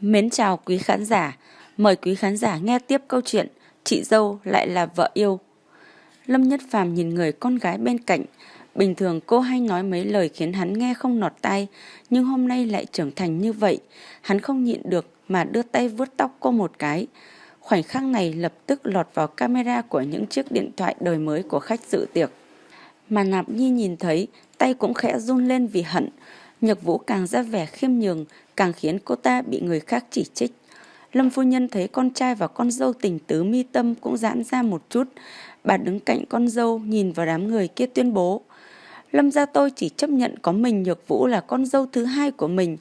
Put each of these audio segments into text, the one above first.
Mến chào quý khán giả, mời quý khán giả nghe tiếp câu chuyện Chị dâu lại là vợ yêu. Lâm Nhất Phàm nhìn người con gái bên cạnh, bình thường cô hay nói mấy lời khiến hắn nghe không nọt tai, nhưng hôm nay lại trưởng thành như vậy, hắn không nhịn được mà đưa tay vuốt tóc cô một cái. Khoảnh khắc này lập tức lọt vào camera của những chiếc điện thoại đời mới của khách dự tiệc. Mà Nạp Nhi nhìn thấy, tay cũng khẽ run lên vì hận. Nhược Vũ càng ra vẻ khiêm nhường, càng khiến cô ta bị người khác chỉ trích. Lâm phu nhân thấy con trai và con dâu tình tứ mi tâm cũng giãn ra một chút. Bà đứng cạnh con dâu nhìn vào đám người kia tuyên bố. Lâm gia tôi chỉ chấp nhận có mình Nhược Vũ là con dâu thứ hai của mình.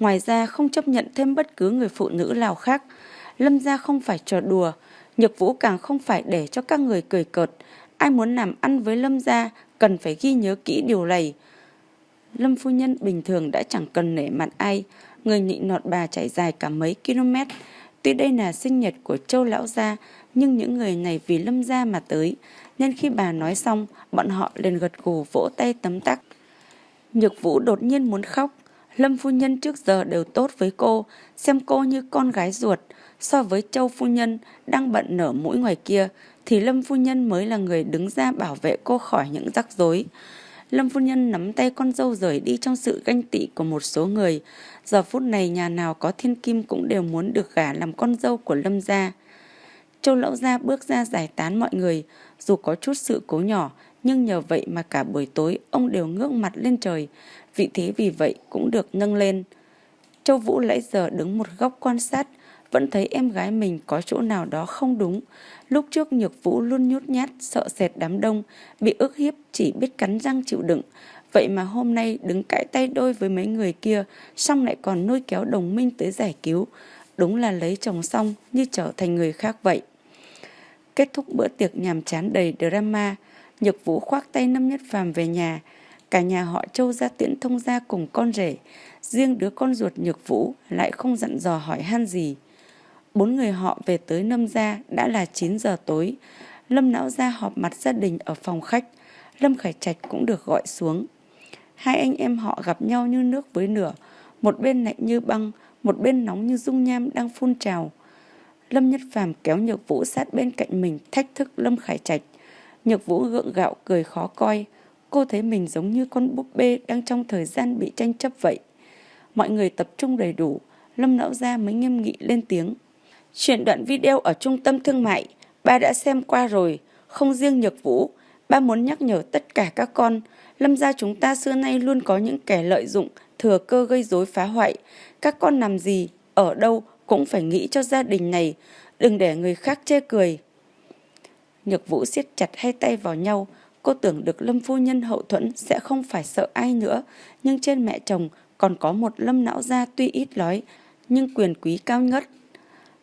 Ngoài ra không chấp nhận thêm bất cứ người phụ nữ nào khác. Lâm gia không phải trò đùa. Nhược Vũ càng không phải để cho các người cười cợt. Ai muốn làm ăn với Lâm gia cần phải ghi nhớ kỹ điều này. Lâm phu nhân bình thường đã chẳng cần nể mặt ai, người nịnh nọt bà chạy dài cả mấy km. Tuy đây là sinh nhật của châu lão gia, nhưng những người này vì lâm gia mà tới, nên khi bà nói xong, bọn họ liền gật gù vỗ tay tấm tắc. Nhược vũ đột nhiên muốn khóc, Lâm phu nhân trước giờ đều tốt với cô, xem cô như con gái ruột. So với châu phu nhân đang bận nở mũi ngoài kia, thì Lâm phu nhân mới là người đứng ra bảo vệ cô khỏi những rắc rối. Lâm phu nhân nắm tay con dâu rời đi trong sự ganh tị của một số người. Giờ phút này nhà nào có thiên kim cũng đều muốn được gả làm con dâu của Lâm gia. Châu lão gia bước ra giải tán mọi người, dù có chút sự cố nhỏ, nhưng nhờ vậy mà cả buổi tối ông đều ngước mặt lên trời, vị thế vì vậy cũng được nâng lên. Châu Vũ lấy giờ đứng một góc quan sát, vẫn thấy em gái mình có chỗ nào đó không đúng. Lúc trước Nhược Vũ luôn nhút nhát, sợ sệt đám đông, bị ức hiếp chỉ biết cắn răng chịu đựng. Vậy mà hôm nay đứng cãi tay đôi với mấy người kia, xong lại còn nuôi kéo đồng minh tới giải cứu. Đúng là lấy chồng xong như trở thành người khác vậy. Kết thúc bữa tiệc nhàm chán đầy drama, Nhược Vũ khoác tay Năm Nhất Phàm về nhà. Cả nhà họ Châu ra tiễn thông gia cùng con rể. Riêng đứa con ruột Nhược Vũ lại không dặn dò hỏi han gì. Bốn người họ về tới Lâm gia đã là 9 giờ tối. Lâm Não gia họp mặt gia đình ở phòng khách. Lâm Khải Trạch cũng được gọi xuống. Hai anh em họ gặp nhau như nước với lửa. Một bên lạnh như băng, một bên nóng như dung nham đang phun trào. Lâm Nhất Phàm kéo Nhược Vũ sát bên cạnh mình thách thức Lâm Khải Trạch. Nhược Vũ gượng gạo cười khó coi. Cô thấy mình giống như con búp bê đang trong thời gian bị tranh chấp vậy. Mọi người tập trung đầy đủ. Lâm Lão Gia mới nghiêm nghị lên tiếng. Chuyển đoạn video ở trung tâm thương mại, ba đã xem qua rồi, không riêng Nhược Vũ. Ba muốn nhắc nhở tất cả các con, lâm gia chúng ta xưa nay luôn có những kẻ lợi dụng, thừa cơ gây rối phá hoại. Các con làm gì, ở đâu cũng phải nghĩ cho gia đình này, đừng để người khác chê cười. Nhược Vũ siết chặt hai tay vào nhau, cô tưởng được Lâm phu nhân hậu thuẫn sẽ không phải sợ ai nữa, nhưng trên mẹ chồng còn có một Lâm não gia tuy ít nói, nhưng quyền quý cao ngất.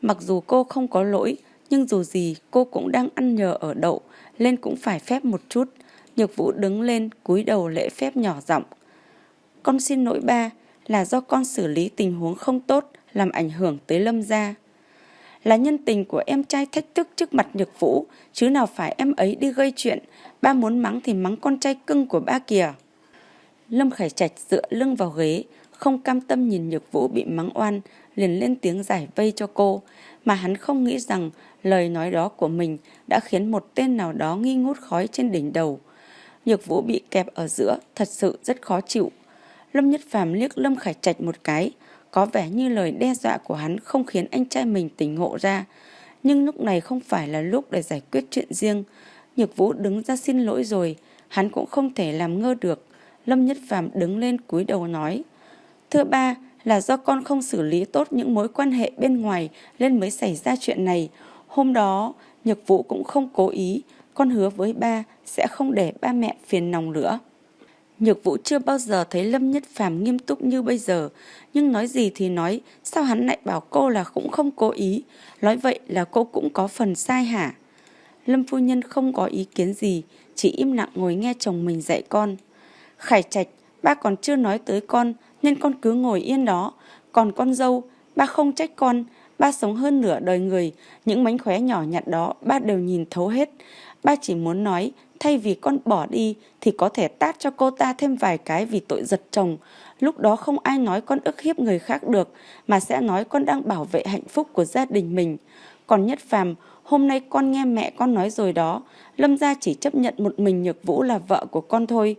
Mặc dù cô không có lỗi, nhưng dù gì cô cũng đang ăn nhờ ở đậu, lên cũng phải phép một chút. Nhược Vũ đứng lên, cúi đầu lễ phép nhỏ giọng. Con xin lỗi ba, là do con xử lý tình huống không tốt, làm ảnh hưởng tới Lâm gia. Là nhân tình của em trai thách thức trước mặt Nhược Vũ, chứ nào phải em ấy đi gây chuyện. Ba muốn mắng thì mắng con trai cưng của ba kìa. Lâm Khải Trạch dựa lưng vào ghế, không cam tâm nhìn Nhược Vũ bị mắng oan, liền lên tiếng giải vây cho cô, mà hắn không nghĩ rằng lời nói đó của mình đã khiến một tên nào đó nghi ngút khói trên đỉnh đầu. Nhược Vũ bị kẹp ở giữa, thật sự rất khó chịu. Lâm Nhất Phàm liếc Lâm Khải Trạch một cái, có vẻ như lời đe dọa của hắn không khiến anh trai mình tỉnh ngộ ra. Nhưng lúc này không phải là lúc để giải quyết chuyện riêng. Nhược Vũ đứng ra xin lỗi rồi, hắn cũng không thể làm ngơ được. Lâm Nhất Phàm đứng lên cúi đầu nói, Thưa ba, là do con không xử lý tốt những mối quan hệ bên ngoài nên mới xảy ra chuyện này. Hôm đó, Nhược Vũ cũng không cố ý, con hứa với ba sẽ không để ba mẹ phiền lòng nữa. Nhược Vũ chưa bao giờ thấy Lâm Nhất Phàm nghiêm túc như bây giờ, nhưng nói gì thì nói, sao hắn lại bảo cô là cũng không cố ý, nói vậy là cô cũng có phần sai hả? Lâm phu nhân không có ý kiến gì, chỉ im lặng ngồi nghe chồng mình dạy con. Khải Trạch, ba còn chưa nói tới con, nên con cứ ngồi yên đó. Còn con dâu, ba không trách con, ba sống hơn nửa đời người, những mánh khóe nhỏ nhặt đó ba đều nhìn thấu hết. Ba chỉ muốn nói, Thay vì con bỏ đi thì có thể tát cho cô ta thêm vài cái vì tội giật chồng. Lúc đó không ai nói con ức hiếp người khác được mà sẽ nói con đang bảo vệ hạnh phúc của gia đình mình. Còn Nhất Phàm, hôm nay con nghe mẹ con nói rồi đó, Lâm gia chỉ chấp nhận một mình Nhược Vũ là vợ của con thôi.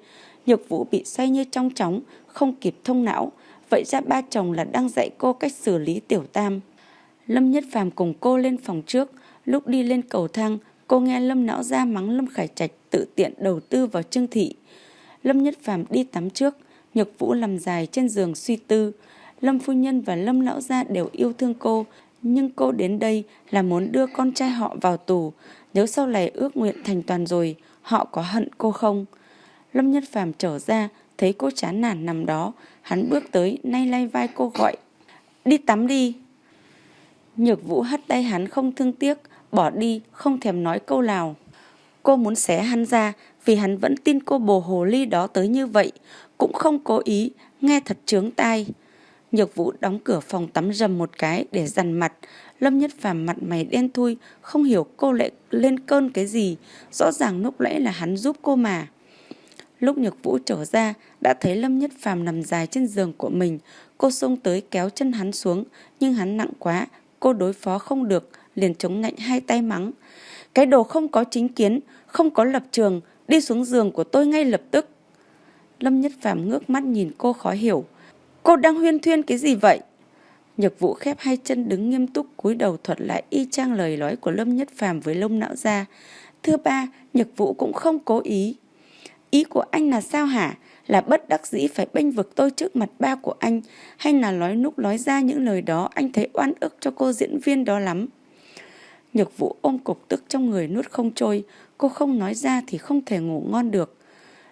Nhược Vũ bị say như trong chóng, không kịp thông não. Vậy ra ba chồng là đang dạy cô cách xử lý tiểu tam. Lâm Nhất Phàm cùng cô lên phòng trước, lúc đi lên cầu thang, cô nghe Lâm Não Gia mắng Lâm Khải Trạch tự tiện đầu tư vào Trương Thị. Lâm Nhất Phàm đi tắm trước, Nhược Vũ nằm dài trên giường suy tư. Lâm Phu Nhân và Lâm Lão Gia đều yêu thương cô, nhưng cô đến đây là muốn đưa con trai họ vào tù. Nếu sau này ước nguyện thành toàn rồi, họ có hận cô không? Lâm Nhất Phàm trở ra, thấy cô chán nản nằm đó. Hắn bước tới, nay lay vai cô gọi. Đi tắm đi. Nhược Vũ hất tay hắn không thương tiếc, bỏ đi, không thèm nói câu nào. Cô muốn xé hắn ra vì hắn vẫn tin cô bồ hồ ly đó tới như vậy, cũng không cố ý, nghe thật trướng tai. Nhược Vũ đóng cửa phòng tắm rầm một cái để dằn mặt. Lâm Nhất Phàm mặt mày đen thui, không hiểu cô lại lên cơn cái gì. Rõ ràng lúc nãy là hắn giúp cô mà. Lúc Nhược Vũ trở ra, đã thấy Lâm Nhất Phàm nằm dài trên giường của mình. Cô xông tới kéo chân hắn xuống, nhưng hắn nặng quá, cô đối phó không được, liền chống ngạnh hai tay mắng. Cái đồ không có chính kiến, không có lập trường, đi xuống giường của tôi ngay lập tức. Lâm Nhất Phàm ngước mắt nhìn cô khó hiểu. Cô đang huyên thuyên cái gì vậy? Nhược Vũ khép hai chân đứng nghiêm túc cúi đầu thuật lại y chang lời nói của Lâm Nhất Phàm với lông não ra. Thưa ba, Nhược Vũ cũng không cố ý. Ý của anh là sao hả? Là bất đắc dĩ phải bênh vực tôi trước mặt ba của anh hay là nói lúc nói ra những lời đó anh thấy oan ức cho cô diễn viên đó lắm. Nhược Vũ ôm cục tức trong người nuốt không trôi, cô không nói ra thì không thể ngủ ngon được.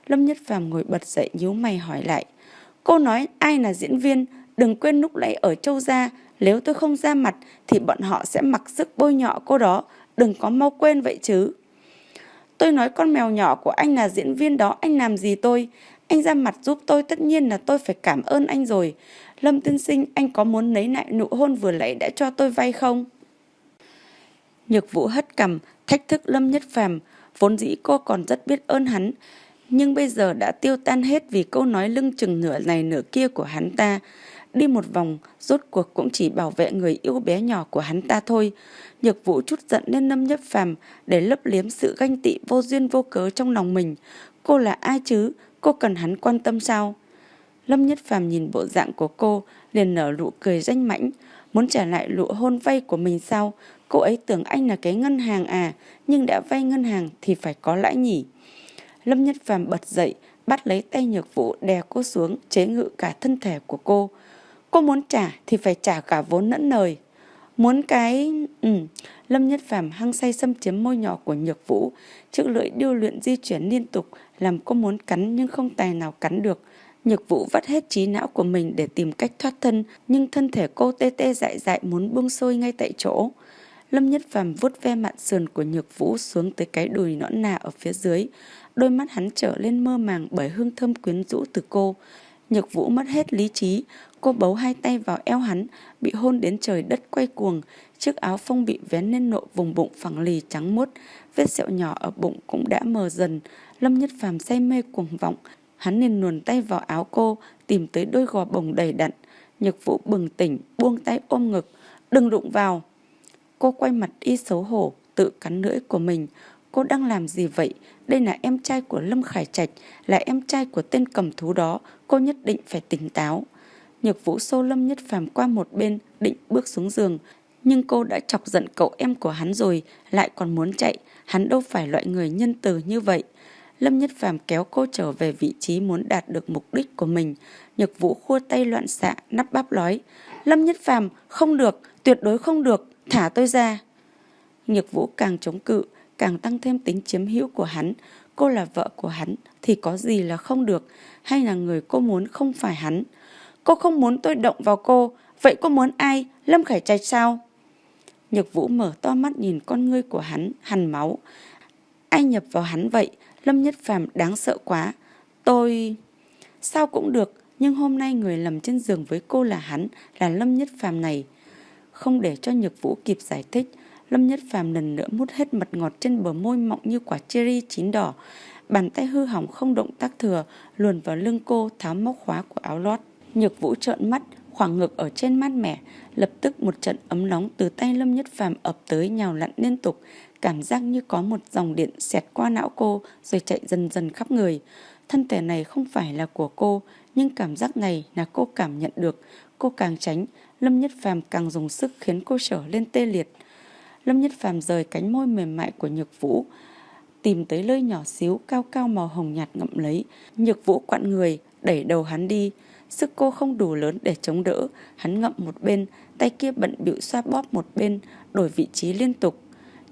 Lâm Nhất Phàm ngồi bật dậy nhíu mày hỏi lại. Cô nói ai là diễn viên, đừng quên lúc nãy ở châu gia, nếu tôi không ra mặt thì bọn họ sẽ mặc sức bôi nhọ cô đó, đừng có mau quên vậy chứ. Tôi nói con mèo nhỏ của anh là diễn viên đó, anh làm gì tôi? Anh ra mặt giúp tôi tất nhiên là tôi phải cảm ơn anh rồi. Lâm tiên sinh, anh có muốn lấy lại nụ hôn vừa nãy đã cho tôi vay không? Nhược vũ hất cầm, thách thức Lâm Nhất Phàm vốn dĩ cô còn rất biết ơn hắn, nhưng bây giờ đã tiêu tan hết vì câu nói lưng chừng nửa này nửa kia của hắn ta. Đi một vòng, rốt cuộc cũng chỉ bảo vệ người yêu bé nhỏ của hắn ta thôi. Nhược vũ chút giận lên Lâm Nhất Phàm để lấp liếm sự ganh tị vô duyên vô cớ trong lòng mình. Cô là ai chứ? Cô cần hắn quan tâm sao? Lâm Nhất Phàm nhìn bộ dạng của cô, liền nở nụ cười danh mãnh, muốn trả lại lụa hôn vay của mình sao? Cô ấy tưởng anh là cái ngân hàng à, nhưng đã vay ngân hàng thì phải có lãi nhỉ. Lâm Nhất Phàm bật dậy, bắt lấy tay Nhược Vũ đè cô xuống, chế ngự cả thân thể của cô. Cô muốn trả thì phải trả cả vốn lẫn lời Muốn cái... Ừ. Lâm Nhất Phàm hăng say xâm chiếm môi nhỏ của Nhược Vũ, chiếc lưỡi điêu luyện di chuyển liên tục, làm cô muốn cắn nhưng không tài nào cắn được. Nhược Vũ vắt hết trí não của mình để tìm cách thoát thân, nhưng thân thể cô tê tê dại dại muốn buông sôi ngay tại chỗ. Lâm Nhất Phàm vuốt ve mạn sườn của Nhược Vũ xuống tới cái đùi nõn nà ở phía dưới. Đôi mắt hắn trở lên mơ màng bởi hương thơm quyến rũ từ cô. Nhược Vũ mất hết lý trí, cô bấu hai tay vào eo hắn, bị hôn đến trời đất quay cuồng. Chiếc áo phông bị vén lên nộ vùng bụng phẳng lì trắng muốt, vết sẹo nhỏ ở bụng cũng đã mờ dần. Lâm Nhất Phàm say mê cuồng vọng, hắn liền luồn tay vào áo cô, tìm tới đôi gò bồng đầy đặn. Nhược Vũ bừng tỉnh, buông tay ôm ngực, đừng đụng vào. Cô quay mặt y xấu hổ, tự cắn lưỡi của mình. Cô đang làm gì vậy? Đây là em trai của Lâm Khải Trạch, là em trai của tên cầm thú đó. Cô nhất định phải tỉnh táo. Nhược vũ xô Lâm Nhất Phàm qua một bên, định bước xuống giường. Nhưng cô đã chọc giận cậu em của hắn rồi, lại còn muốn chạy. Hắn đâu phải loại người nhân từ như vậy. Lâm Nhất Phàm kéo cô trở về vị trí muốn đạt được mục đích của mình. Nhược Vũ khua tay loạn xạ, nắp bắp nói. Lâm Nhất Phàm không được, tuyệt đối không được, thả tôi ra. Nhược Vũ càng chống cự, càng tăng thêm tính chiếm hữu của hắn. Cô là vợ của hắn thì có gì là không được, hay là người cô muốn không phải hắn. Cô không muốn tôi động vào cô, vậy cô muốn ai? Lâm Khải Trạch sao? Nhược Vũ mở to mắt nhìn con ngươi của hắn, hằn máu. Ai nhập vào hắn vậy? Lâm Nhất Phàm đáng sợ quá. Tôi... Sao cũng được, nhưng hôm nay người nằm trên giường với cô là hắn, là Lâm Nhất Phàm này. Không để cho Nhược Vũ kịp giải thích, Lâm Nhất Phàm lần nữa mút hết mật ngọt trên bờ môi mọng như quả cherry chín đỏ. Bàn tay hư hỏng không động tác thừa, luồn vào lưng cô tháo móc khóa của áo lót. Nhược Vũ trợn mắt, khoảng ngực ở trên mát mẻ, lập tức một trận ấm nóng từ tay Lâm Nhất Phàm ập tới nhào lặn liên tục, cảm giác như có một dòng điện xẹt qua não cô rồi chạy dần dần khắp người. Thân thể này không phải là của cô, nhưng cảm giác này là cô cảm nhận được. Cô càng tránh, Lâm Nhất Phàm càng dùng sức khiến cô trở lên tê liệt. Lâm Nhất Phàm rời cánh môi mềm mại của Nhược Vũ, tìm tới lơi nhỏ xíu cao cao màu hồng nhạt ngậm lấy. Nhược Vũ quặn người, đẩy đầu hắn đi. Sức cô không đủ lớn để chống đỡ, hắn ngậm một bên, tay kia bận bịu xoa bóp một bên, đổi vị trí liên tục.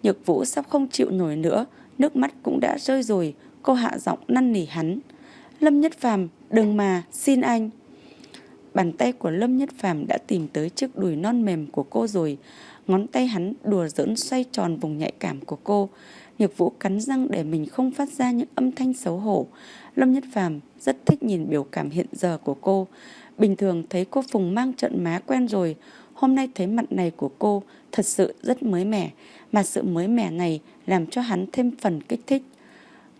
Nhược Vũ sắp không chịu nổi nữa, nước mắt cũng đã rơi rồi, cô hạ giọng năn nỉ hắn. Lâm Nhất Phàm, đừng mà, xin anh. Bàn tay của Lâm Nhất Phàm đã tìm tới chiếc đùi non mềm của cô rồi. Ngón tay hắn đùa giỡn xoay tròn vùng nhạy cảm của cô. Nhược Vũ cắn răng để mình không phát ra những âm thanh xấu hổ. Lâm Nhất Phàm rất thích nhìn biểu cảm hiện giờ của cô. Bình thường thấy cô Phùng mang trận má quen rồi. Hôm nay thấy mặt này của cô thật sự rất mới mẻ. Mà sự mới mẻ này làm cho hắn thêm phần kích thích.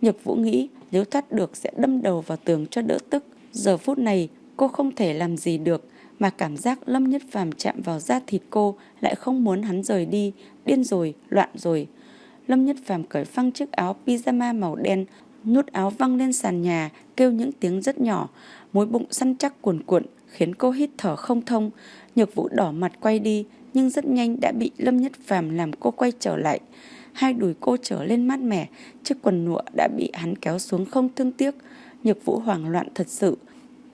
Nhược Vũ nghĩ nếu thoát được sẽ đâm đầu vào tường cho đỡ tức. Giờ phút này cô không thể làm gì được mà cảm giác Lâm Nhất Phàm chạm vào da thịt cô lại không muốn hắn rời đi, điên rồi, loạn rồi. Lâm Nhất Phàm cởi phăng chiếc áo pyjama màu đen, nút áo văng lên sàn nhà, kêu những tiếng rất nhỏ, mối bụng săn chắc cuồn cuộn khiến cô hít thở không thông. Nhược Vũ đỏ mặt quay đi, nhưng rất nhanh đã bị Lâm Nhất Phàm làm cô quay trở lại. Hai đùi cô trở lên mát mẻ, chiếc quần lụa đã bị hắn kéo xuống không thương tiếc. Nhược Vũ hoảng loạn thật sự.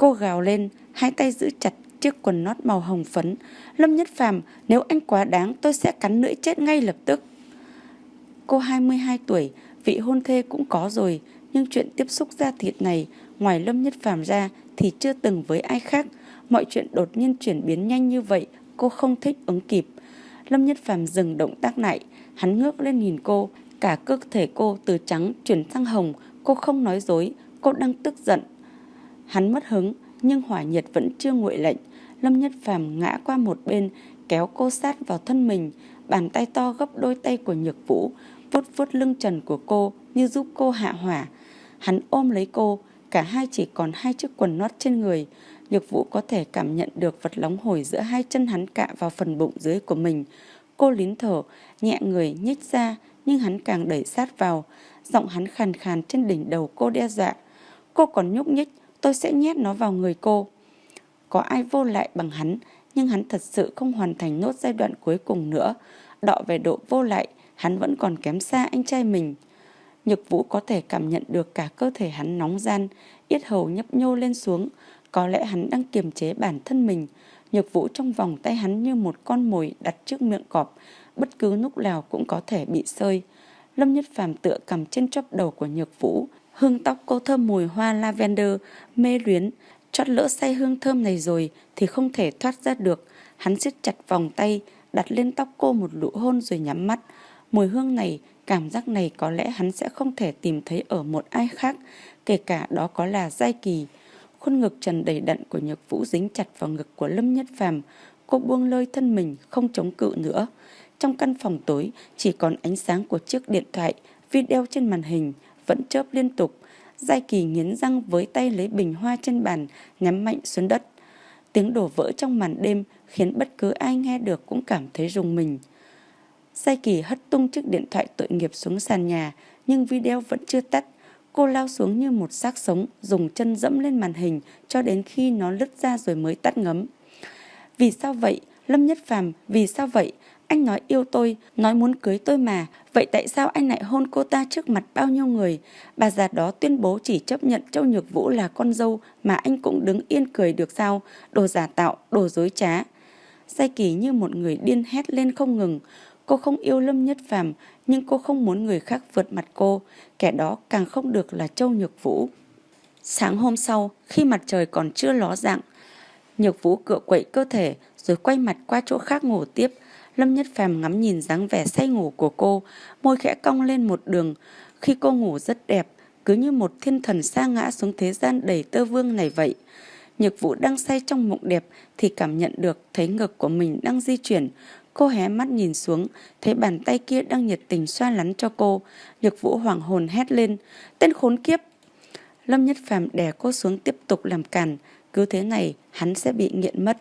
Cô gào lên, hai tay giữ chặt chiếc quần nót màu hồng phấn. Lâm Nhất Phàm, nếu anh quá đáng tôi sẽ cắn lưỡi chết ngay lập tức. Cô 22 tuổi, vị hôn thê cũng có rồi, nhưng chuyện tiếp xúc da thịt này, ngoài Lâm Nhất Phàm ra thì chưa từng với ai khác. Mọi chuyện đột nhiên chuyển biến nhanh như vậy, cô không thích ứng kịp. Lâm Nhất Phàm dừng động tác lại, hắn ngước lên nhìn cô, cả cơ thể cô từ trắng chuyển sang hồng, cô không nói dối, cô đang tức giận. Hắn mất hứng, nhưng hỏa nhiệt vẫn chưa nguội lạnh. Lâm Nhất Phàm ngã qua một bên, kéo cô sát vào thân mình, bàn tay to gấp đôi tay của Nhược Vũ, vuốt vuốt lưng trần của cô như giúp cô hạ hỏa. Hắn ôm lấy cô, cả hai chỉ còn hai chiếc quần nót trên người. Nhược Vũ có thể cảm nhận được vật nóng hổi giữa hai chân hắn cạ vào phần bụng dưới của mình. Cô lín thở, nhẹ người nhích ra, nhưng hắn càng đẩy sát vào. Giọng hắn khàn khàn trên đỉnh đầu cô đe dọa. Cô còn nhúc nhích, tôi sẽ nhét nó vào người cô. Có ai vô lại bằng hắn, nhưng hắn thật sự không hoàn thành nốt giai đoạn cuối cùng nữa. Đọ về độ vô lại, hắn vẫn còn kém xa anh trai mình. Nhược vũ có thể cảm nhận được cả cơ thể hắn nóng gian, yết hầu nhấp nhô lên xuống. Có lẽ hắn đang kiềm chế bản thân mình. Nhược vũ trong vòng tay hắn như một con mồi đặt trước miệng cọp, bất cứ lúc nào cũng có thể bị sơi. Lâm Nhất Phàm tựa cầm trên chóp đầu của Nhược Vũ, hương tóc cô thơm mùi hoa lavender, mê luyến, chót lỡ say hương thơm này rồi thì không thể thoát ra được. Hắn siết chặt vòng tay, đặt lên tóc cô một nụ hôn rồi nhắm mắt. Mùi hương này, cảm giác này có lẽ hắn sẽ không thể tìm thấy ở một ai khác, kể cả đó có là Giai Kỳ. Khuôn ngực trần đầy đặn của Nhược Vũ dính chặt vào ngực của Lâm Nhất Phàm, cô buông lơi thân mình không chống cự nữa. Trong căn phòng tối chỉ còn ánh sáng của chiếc điện thoại, video trên màn hình vẫn chớp liên tục. Giai Kỳ nghiến răng với tay lấy bình hoa trên bàn, nhắm mạnh xuống đất. Tiếng đổ vỡ trong màn đêm khiến bất cứ ai nghe được cũng cảm thấy rùng mình. Giai Kỳ hất tung chiếc điện thoại tội nghiệp xuống sàn nhà, nhưng video vẫn chưa tắt. Cô lao xuống như một xác sống, dùng chân dẫm lên màn hình cho đến khi nó lứt ra rồi mới tắt ngấm. Vì sao vậy? Lâm Nhất Phàm, vì sao vậy? Anh nói yêu tôi, nói muốn cưới tôi mà. Vậy tại sao anh lại hôn cô ta trước mặt bao nhiêu người? Bà già đó tuyên bố chỉ chấp nhận Châu Nhược Vũ là con dâu mà anh cũng đứng yên cười được sao? Đồ giả tạo, đồ dối trá. Sai kỳ như một người điên hét lên không ngừng. Cô không yêu Lâm Nhất Phàm nhưng cô không muốn người khác vượt mặt cô. Kẻ đó càng không được là Châu Nhược Vũ. Sáng hôm sau, khi mặt trời còn chưa ló dạng, Nhược Vũ cựa quậy cơ thể rồi quay mặt qua chỗ khác ngủ tiếp. Lâm Nhất Phàm ngắm nhìn dáng vẻ say ngủ của cô, môi khẽ cong lên một đường. Khi cô ngủ rất đẹp, cứ như một thiên thần sa ngã xuống thế gian đầy tơ vương này vậy. Nhược Vũ đang say trong mộng đẹp thì cảm nhận được thấy ngực của mình đang di chuyển. Cô hé mắt nhìn xuống, thấy bàn tay kia đang nhiệt tình xoa lắn cho cô. Nhược vũ hoảng hồn hét lên, tên khốn kiếp. Lâm Nhất Phàm đè cô xuống tiếp tục làm càn, cứ thế này hắn sẽ bị nghiện mất.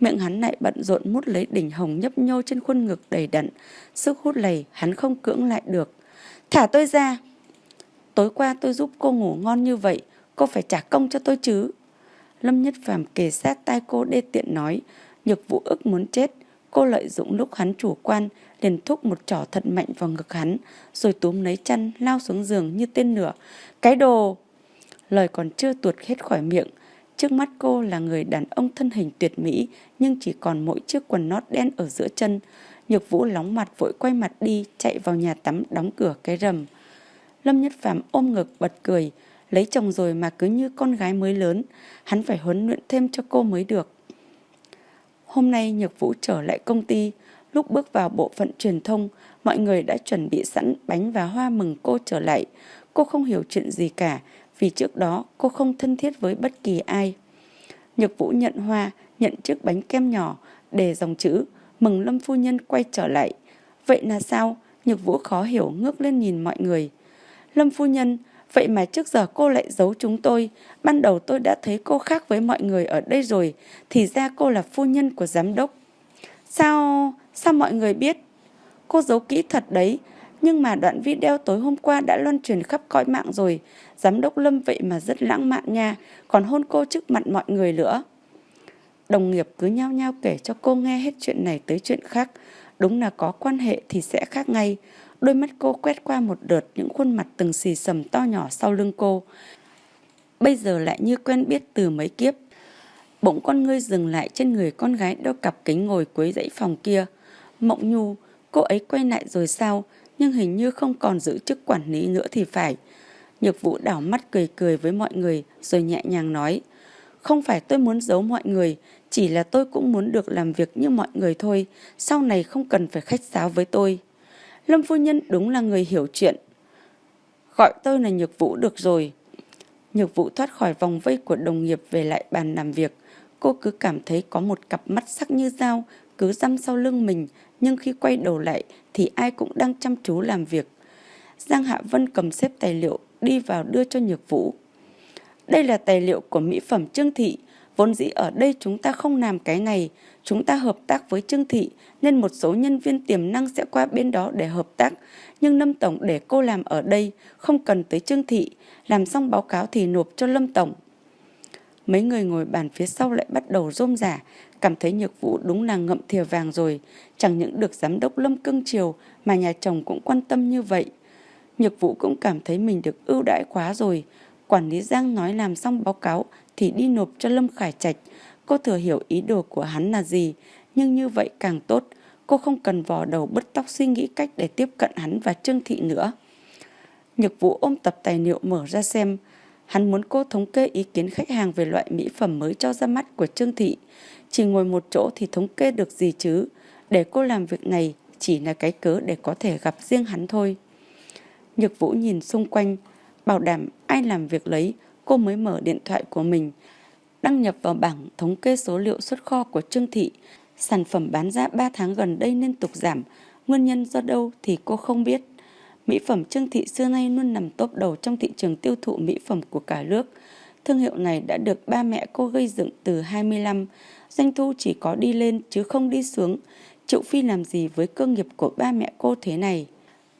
Miệng hắn lại bận rộn mút lấy đỉnh hồng nhấp nhô trên khuôn ngực đầy đặn. Sức hút lầy hắn không cưỡng lại được. Thả tôi ra! Tối qua tôi giúp cô ngủ ngon như vậy, cô phải trả công cho tôi chứ. Lâm Nhất Phàm kề sát tai cô đê tiện nói, nhược vũ ức muốn chết. Cô lợi dụng lúc hắn chủ quan, liền thúc một trỏ thật mạnh vào ngực hắn, rồi túm lấy chăn lao xuống giường như tên lửa. Cái đồ! Lời còn chưa tuột hết khỏi miệng, Trước mắt cô là người đàn ông thân hình tuyệt mỹ nhưng chỉ còn mỗi chiếc quần nót đen ở giữa chân. Nhược vũ lóng mặt vội quay mặt đi chạy vào nhà tắm đóng cửa cái rầm. Lâm Nhất Phạm ôm ngực bật cười. Lấy chồng rồi mà cứ như con gái mới lớn. Hắn phải huấn luyện thêm cho cô mới được. Hôm nay Nhược Vũ trở lại công ty. Lúc bước vào bộ phận truyền thông, mọi người đã chuẩn bị sẵn bánh và hoa mừng cô trở lại. Cô không hiểu chuyện gì cả, vì trước đó cô không thân thiết với bất kỳ ai. Nhược Vũ nhận hoa, nhận chiếc bánh kem nhỏ, để dòng chữ mừng Lâm Phu Nhân quay trở lại. Vậy là sao? Nhược Vũ khó hiểu ngước lên nhìn mọi người. Lâm Phu Nhân, vậy mà trước giờ cô lại giấu chúng tôi. Ban đầu tôi đã thấy cô khác với mọi người ở đây rồi, thì ra cô là phu nhân của giám đốc. Sao, sao mọi người biết? Cô giấu kỹ thật đấy, nhưng mà đoạn video tối hôm qua đã loan truyền khắp cõi mạng rồi. Giám đốc Lâm vậy mà rất lãng mạn nha, còn hôn cô trước mặt mọi người nữa. Đồng nghiệp cứ nhao nhao kể cho cô nghe hết chuyện này tới chuyện khác. Đúng là có quan hệ thì sẽ khác ngay. Đôi mắt cô quét qua một đợt những khuôn mặt từng xì sầm to nhỏ sau lưng cô. Bây giờ lại như quen biết từ mấy kiếp. Bỗng con ngươi dừng lại trên người con gái đeo cặp kính ngồi cuối dãy phòng kia. Mộng nhu, cô ấy quay lại rồi sao? Nhưng hình như không còn giữ chức quản lý nữa thì phải. Nhược vũ đảo mắt cười cười với mọi người rồi nhẹ nhàng nói. Không phải tôi muốn giấu mọi người, chỉ là tôi cũng muốn được làm việc như mọi người thôi, sau này không cần phải khách sáo với tôi. Lâm phu nhân đúng là người hiểu chuyện. Gọi tôi là Nhược Vũ được rồi. Nhược Vũ thoát khỏi vòng vây của đồng nghiệp về lại bàn làm việc. Cô cứ cảm thấy có một cặp mắt sắc như dao cứ dăm sau lưng mình, nhưng khi quay đầu lại thì ai cũng đang chăm chú làm việc. Giang Hạ Vân cầm xếp tài liệu đi vào đưa cho Nhược Vũ. Đây là tài liệu của mỹ phẩm Trương Thị. Vốn dĩ ở đây chúng ta không làm cái này. Chúng ta hợp tác với Trương Thị nên một số nhân viên tiềm năng sẽ qua bên đó để hợp tác. Nhưng Lâm Tổng để cô làm ở đây, không cần tới Trương Thị. Làm xong báo cáo thì nộp cho Lâm Tổng. Mấy người ngồi bàn phía sau lại bắt đầu rôm rả, cảm thấy Nhược Vũ đúng là ngậm thìa vàng rồi. Chẳng những được giám đốc Lâm cưng chiều mà nhà chồng cũng quan tâm như vậy. Nhược Vũ cũng cảm thấy mình được ưu đãi quá rồi. Quản lý Giang nói làm xong báo cáo thì đi nộp cho Lâm Khải Trạch. Cô thừa hiểu ý đồ của hắn là gì, nhưng như vậy càng tốt. Cô không cần vò đầu bứt tóc suy nghĩ cách để tiếp cận hắn và Trương Thị nữa. Nhược Vũ ôm tập tài liệu mở ra xem. Hắn muốn cô thống kê ý kiến khách hàng về loại mỹ phẩm mới cho ra mắt của Trương Thị. Chỉ ngồi một chỗ thì thống kê được gì chứ. Để cô làm việc này chỉ là cái cớ để có thể gặp riêng hắn thôi. Nhược Vũ nhìn xung quanh, bảo đảm ai làm việc lấy, cô mới mở điện thoại của mình. Đăng nhập vào bảng thống kê số liệu xuất kho của Trương Thị. Sản phẩm bán ra 3 tháng gần đây liên tục giảm, nguyên nhân do đâu thì cô không biết. Mỹ phẩm Trương Thị xưa nay luôn nằm top đầu trong thị trường tiêu thụ mỹ phẩm của cả nước. Thương hiệu này đã được ba mẹ cô gây dựng từ 25, doanh thu chỉ có đi lên chứ không đi xuống. Triệu Phi làm gì với cơ nghiệp của ba mẹ cô thế này?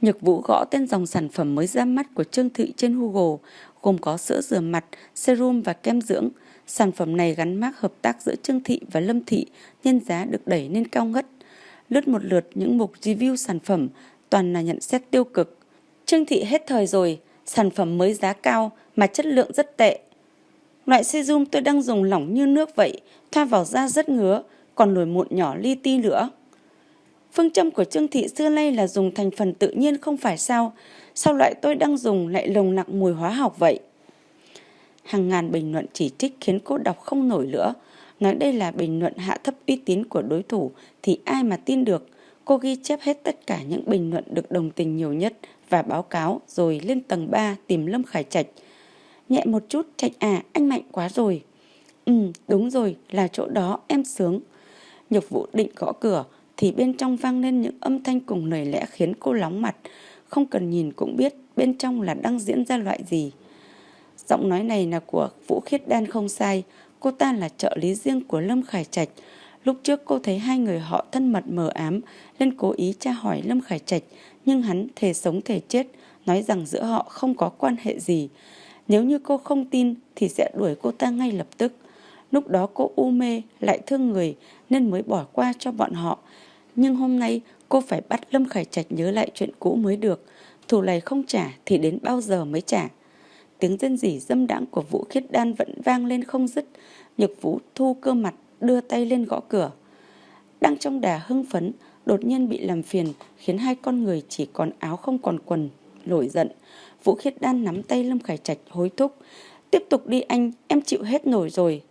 Nhược Vũ gõ tên dòng sản phẩm mới ra mắt của Trương Thị trên Google, gồm có sữa rửa mặt, serum và kem dưỡng. Sản phẩm này gắn mác hợp tác giữa Trương Thị và Lâm Thị nên giá được đẩy lên cao ngất. Lướt một lượt những mục review sản phẩm toàn là nhận xét tiêu cực. Trương Thị hết thời rồi, sản phẩm mới giá cao mà chất lượng rất tệ. Loại serum tôi đang dùng lỏng như nước vậy, thoa vào da rất ngứa, còn nổi mụn nhỏ li ti nữa. Phương châm của Trương Thị xưa nay là dùng thành phần tự nhiên không phải sao, sao loại tôi đang dùng lại lồng nặng mùi hóa học vậy? Hàng ngàn bình luận chỉ trích khiến cô đọc không nổi nữa. Nói đây là bình luận hạ thấp uy tín của đối thủ thì ai mà tin được. Cô ghi chép hết tất cả những bình luận được đồng tình nhiều nhất và báo cáo rồi lên tầng 3 tìm Lâm Khải Trạch. Nhẹ một chút, Trạch à, anh mạnh quá rồi. Ừ, đúng rồi, là chỗ đó em sướng. Nhược vụ định gõ cửa, thì bên trong vang lên những âm thanh cùng lời lẽ khiến cô lóng mặt. Không cần nhìn cũng biết bên trong là đang diễn ra loại gì. Giọng nói này là của Vũ Khiết Đan không sai, cô ta là trợ lý riêng của Lâm Khải Trạch. Lúc trước cô thấy hai người họ thân mật mờ ám, nên cố ý tra hỏi Lâm Khải Trạch, nhưng hắn thề sống thề chết, nói rằng giữa họ không có quan hệ gì. Nếu như cô không tin thì sẽ đuổi cô ta ngay lập tức. Lúc đó cô u mê, lại thương người nên mới bỏ qua cho bọn họ. Nhưng hôm nay cô phải bắt Lâm Khải Trạch nhớ lại chuyện cũ mới được. Thù này không trả thì đến bao giờ mới trả. Tiếng dân dỉ dâm đãng của Vũ Khiết Đan vẫn vang lên không dứt. Nhược Vũ thu cơ mặt đưa tay lên gõ cửa. Đang trong đà hưng phấn, đột nhiên bị làm phiền khiến hai con người chỉ còn áo không còn quần, nổi giận. Vũ Khiết Đan nắm tay Lâm Khải Trạch hối thúc. Tiếp tục đi anh, em chịu hết nổi rồi.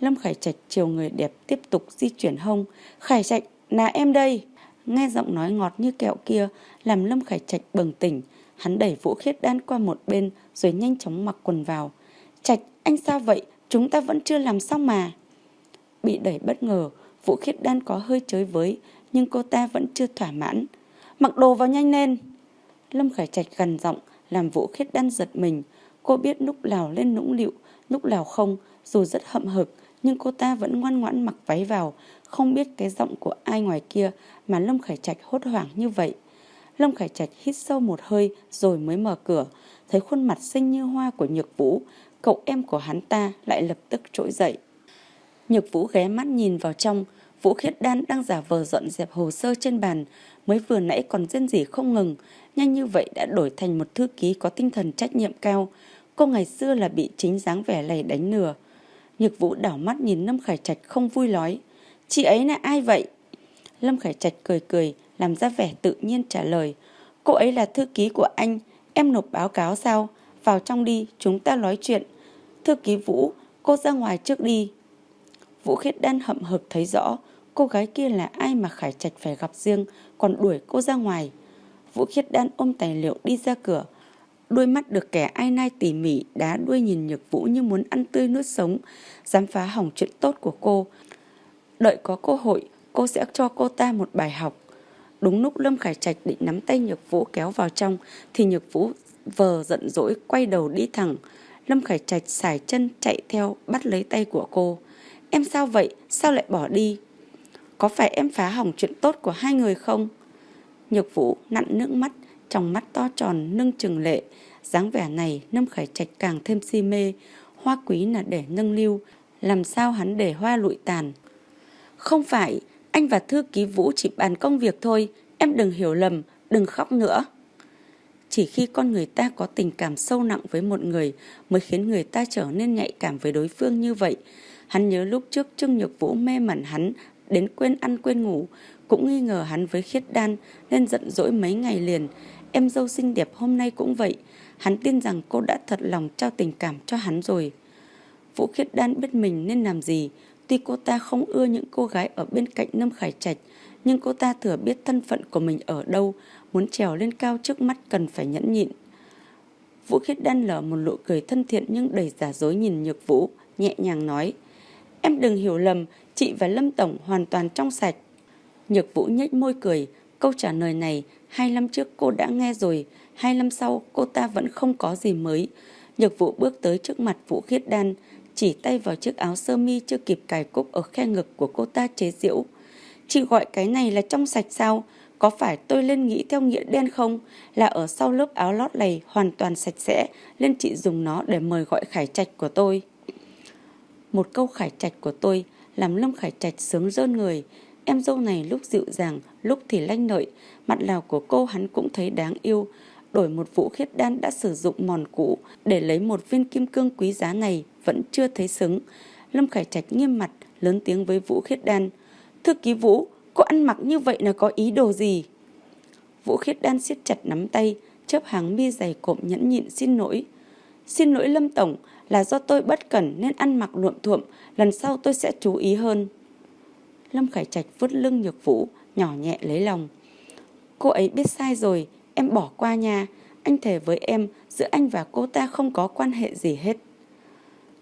Lâm Khải Trạch chiều người đẹp tiếp tục di chuyển hông. Khải Trạch, là em đây. Nghe giọng nói ngọt như kẹo kia làm Lâm Khải Trạch bừng tỉnh. Hắn đẩy Vũ Khiết Đan qua một bên rồi nhanh chóng mặc quần vào. Trạch, anh sao vậy? Chúng ta vẫn chưa làm xong mà. Bị đẩy bất ngờ, Vũ Khiết Đan có hơi chới với, nhưng cô ta vẫn chưa thỏa mãn. Mặc đồ vào nhanh lên. Lâm Khải Trạch gần giọng, làm Vũ Khiết Đan giật mình. Cô biết lúc nào lên nũng liệu, lúc nào không, dù rất hậm hực, nhưng cô ta vẫn ngoan ngoãn mặc váy vào, không biết cái giọng của ai ngoài kia mà Lâm Khải Trạch hốt hoảng như vậy. Lâm Khải Trạch hít sâu một hơi rồi mới mở cửa, thấy khuôn mặt xinh như hoa của Nhược Vũ, cậu em của hắn ta lại lập tức trỗi dậy. Nhược Vũ ghé mắt nhìn vào trong, Vũ Khiết Đan đang giả vờ dọn dẹp hồ sơ trên bàn, mới vừa nãy còn rên rỉ không ngừng, nhanh như vậy đã đổi thành một thư ký có tinh thần trách nhiệm cao. Cô ngày xưa là bị chính dáng vẻ này đánh lừa. Nhược Vũ đảo mắt nhìn Lâm Khải Trạch không vui nói, chị ấy là ai vậy? Lâm Khải Trạch cười cười, làm ra vẻ tự nhiên trả lời, cô ấy là thư ký của anh, em nộp báo cáo sao? Vào trong đi, chúng ta nói chuyện. Thư ký Vũ, cô ra ngoài trước đi. Vũ Khiết Đan hậm hực thấy rõ, cô gái kia là ai mà Khải Trạch phải gặp riêng, còn đuổi cô ra ngoài. Vũ Khiết Đan ôm tài liệu đi ra cửa. Đôi mắt được kẻ ai nai tỉ mỉ đá đuôi nhìn Nhược Vũ như muốn ăn tươi nuốt sống, dám phá hỏng chuyện tốt của cô. Đợi có cơ hội, cô sẽ cho cô ta một bài học. Đúng lúc Lâm Khải Trạch định nắm tay Nhược Vũ kéo vào trong, thì Nhược Vũ vờ giận dỗi quay đầu đi thẳng. Lâm Khải Trạch xài chân chạy theo bắt lấy tay của cô. Em sao vậy? Sao lại bỏ đi? Có phải em phá hỏng chuyện tốt của hai người không? Nhược Vũ nặn nước mắt, trong mắt to tròn nâng trừng lệ. dáng vẻ này Lâm Khải Trạch càng thêm si mê. Hoa quý là để nâng lưu, làm sao hắn để hoa lụi tàn. Không phải, anh và thư ký Vũ chỉ bàn công việc thôi, em đừng hiểu lầm, đừng khóc nữa. Chỉ khi con người ta có tình cảm sâu nặng với một người mới khiến người ta trở nên nhạy cảm với đối phương như vậy. Hắn nhớ lúc trước Trương Nhược Vũ mê mẩn hắn đến quên ăn quên ngủ, cũng nghi ngờ hắn với khiết đan nên giận dỗi mấy ngày liền. Em dâu xinh đẹp hôm nay cũng vậy. Hắn tin rằng cô đã thật lòng trao tình cảm cho hắn rồi. Vũ khiết đan biết mình nên làm gì. Tuy cô ta không ưa những cô gái ở bên cạnh Lâm Khải Trạch, nhưng cô ta thừa biết thân phận của mình ở đâu, muốn trèo lên cao trước mắt cần phải nhẫn nhịn. Vũ khiết đan lở một nụ cười thân thiện nhưng đầy giả dối nhìn Nhược Vũ, nhẹ nhàng nói. Em đừng hiểu lầm, chị và Lâm Tổng hoàn toàn trong sạch. Nhược Vũ nhếch môi cười, câu trả lời này hai năm trước cô đã nghe rồi, hai năm sau cô ta vẫn không có gì mới. Nhược Vũ bước tới trước mặt Vũ Khiết Đan, chỉ tay vào chiếc áo sơ mi chưa kịp cài cúc ở khe ngực của cô ta chế giễu. Chị gọi cái này là trong sạch sao? Có phải tôi lên nghĩ theo nghĩa đen không? Là ở sau lớp áo lót này hoàn toàn sạch sẽ, nên chị dùng nó để mời gọi khải trạch của tôi. Một câu khải trạch của tôi làm Lâm Khải Trạch sướng rơn người. Em dâu này lúc dịu dàng, lúc thì lanh lợi, mặt lào của cô hắn cũng thấy đáng yêu. Đổi một vũ khiết đan đã sử dụng mòn cũ để lấy một viên kim cương quý giá này vẫn chưa thấy xứng. Lâm Khải Trạch nghiêm mặt, lớn tiếng với Vũ Khiết Đan. Thư ký Vũ, cô ăn mặc như vậy là có ý đồ gì? Vũ Khiết Đan siết chặt nắm tay, chớp hàng mi dày cộm nhẫn nhịn xin lỗi. Xin lỗi Lâm Tổng, là do tôi bất cẩn nên ăn mặc luộm thuộm, lần sau tôi sẽ chú ý hơn. Lâm Khải Trạch vuốt lưng nhược vũ, nhỏ nhẹ lấy lòng. Cô ấy biết sai rồi, em bỏ qua nha. Anh thề với em, giữa anh và cô ta không có quan hệ gì hết.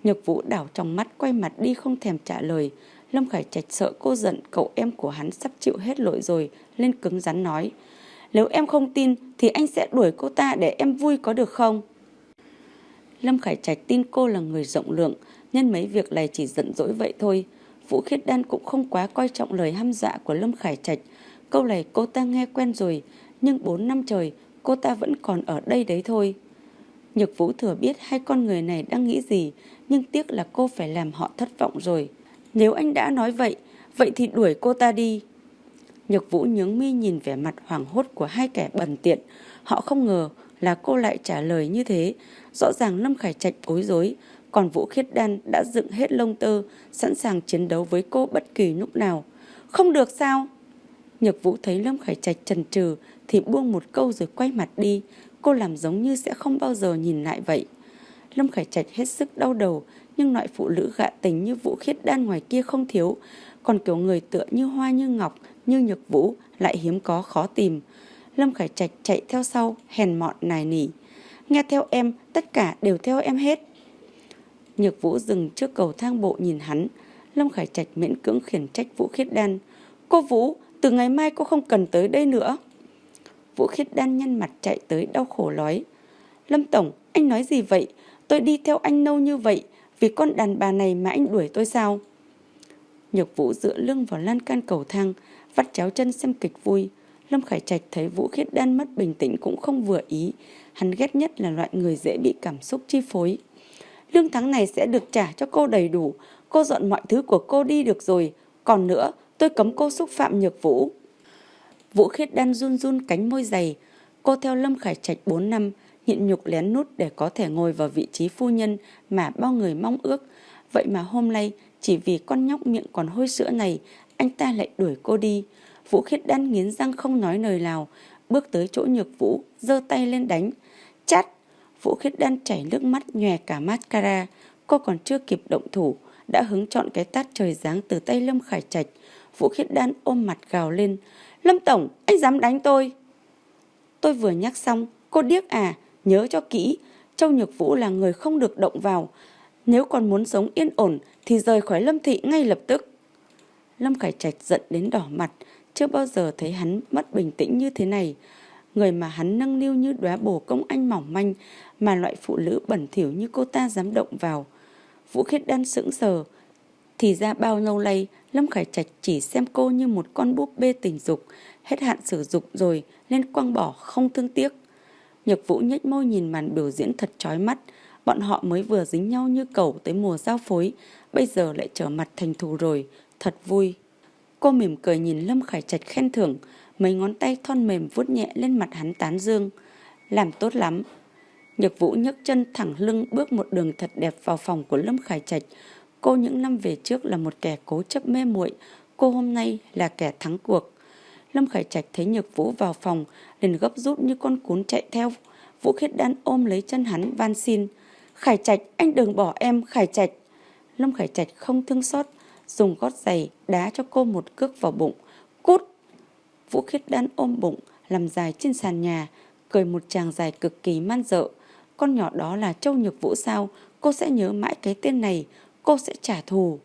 Nhược vũ đảo trong mắt quay mặt đi không thèm trả lời. Lâm Khải Trạch sợ cô giận cậu em của hắn sắp chịu hết lỗi rồi, lên cứng rắn nói. Nếu em không tin thì anh sẽ đuổi cô ta để em vui có được không? Lâm Khải Trạch tin cô là người rộng lượng, nhân mấy việc này chỉ giận dỗi vậy thôi. Vũ Khiết Đan cũng không quá coi trọng lời hăm dọa dạ của Lâm Khải Trạch. Câu này cô ta nghe quen rồi, nhưng 4 năm trời cô ta vẫn còn ở đây đấy thôi. Nhược Vũ thừa biết hai con người này đang nghĩ gì, nhưng tiếc là cô phải làm họ thất vọng rồi. Nếu anh đã nói vậy, vậy thì đuổi cô ta đi. Nhược Vũ nhướng mi nhìn vẻ mặt hoảng hốt của hai kẻ bần tiện. Họ không ngờ là cô lại trả lời như thế. Rõ ràng Lâm Khải Trạch bối rối, còn Vũ Khiết Đan đã dựng hết lông tơ, sẵn sàng chiến đấu với cô bất kỳ lúc nào. Không được sao? Nhược Vũ thấy Lâm Khải Trạch trần trừ thì buông một câu rồi quay mặt đi. Cô làm giống như sẽ không bao giờ nhìn lại vậy. Lâm Khải Trạch hết sức đau đầu, nhưng loại phụ nữ gạ tình như Vũ Khiết Đan ngoài kia không thiếu. Còn kiểu người tựa như hoa như ngọc, như nhược vũ lại hiếm có khó tìm. Lâm Khải Trạch chạy theo sau, hèn mọn nài nỉ. Nghe theo em, tất cả đều theo em hết. Nhược vũ dừng trước cầu thang bộ nhìn hắn. Lâm Khải Trạch miễn cưỡng khiển trách Vũ Khiết Đan. Cô Vũ, từ ngày mai cô không cần tới đây nữa. Vũ Khiết Đan nhăn mặt chạy tới đau khổ nói. Lâm Tổng, anh nói gì vậy? Tôi đi theo anh lâu như vậy, vì con đàn bà này mà anh đuổi tôi sao? Nhược Vũ dựa lưng vào lan can cầu thang, vắt chéo chân xem kịch vui. Lâm Khải Trạch thấy Vũ Khiết Đan mất bình tĩnh cũng không vừa ý. Hắn ghét nhất là loại người dễ bị cảm xúc chi phối. Lương tháng này sẽ được trả cho cô đầy đủ. Cô dọn mọi thứ của cô đi được rồi. Còn nữa, tôi cấm cô xúc phạm Nhược Vũ. Vũ Khiết Đan run run cánh môi dày. Cô theo Lâm Khải Trạch 4 năm, nhịn nhục lén nút để có thể ngồi vào vị trí phu nhân mà bao người mong ước. Vậy mà hôm nay, chỉ vì con nhóc miệng còn hôi sữa này, anh ta lại đuổi cô đi. Vũ Khiết Đan nghiến răng không nói lời nào, bước tới chỗ nhược Vũ, giơ tay lên đánh. Chát! Vũ Khiết Đan chảy nước mắt nhòe cả mascara. Cô còn chưa kịp động thủ, đã hứng chọn cái tát trời giáng từ tay Lâm Khải Trạch. Vũ Khiết Đan ôm mặt gào lên. Lâm Tổng, anh dám đánh tôi. Tôi vừa nhắc xong, cô điếc à, nhớ cho kỹ. Châu Nhược Vũ là người không được động vào. Nếu còn muốn sống yên ổn thì rời khỏi Lâm Thị ngay lập tức. Lâm Khải Trạch giận đến đỏ mặt, chưa bao giờ thấy hắn mất bình tĩnh như thế này. Người mà hắn nâng niu như đóa bồ công anh mỏng manh mà loại phụ nữ bẩn thỉu như cô ta dám động vào. Vũ Khiết Đan sững sờ. Thì ra bao lâu nay Lâm Khải Trạch chỉ xem cô như một con búp bê tình dục, hết hạn sử dụng rồi nên quăng bỏ không thương tiếc. Nhược Vũ nhếch môi nhìn màn biểu diễn thật chói mắt, bọn họ mới vừa dính nhau như cẩu tới mùa giao phối, bây giờ lại trở mặt thành thù rồi, thật vui. Cô mỉm cười nhìn Lâm Khải Trạch khen thưởng, mấy ngón tay thon mềm vuốt nhẹ lên mặt hắn tán dương. Làm tốt lắm. Nhược Vũ nhấc chân thẳng lưng bước một đường thật đẹp vào phòng của Lâm Khải Trạch. Cô những năm về trước là một kẻ cố chấp mê muội, cô hôm nay là kẻ thắng cuộc. Lâm Khải Trạch thấy Nhược Vũ vào phòng, liền gấp rút như con cún chạy theo. Vũ Khiết Đan ôm lấy chân hắn van xin. Khải Trạch, anh đừng bỏ em, Khải Trạch. Lâm Khải Trạch không thương xót, dùng gót giày đá cho cô một cước vào bụng. Cút! Vũ Khiết Đan ôm bụng, làm dài trên sàn nhà, cười một chàng dài cực kỳ man dợ. Con nhỏ đó là Châu Nhược Vũ sao? Cô sẽ nhớ mãi cái tên này, cô sẽ trả thù.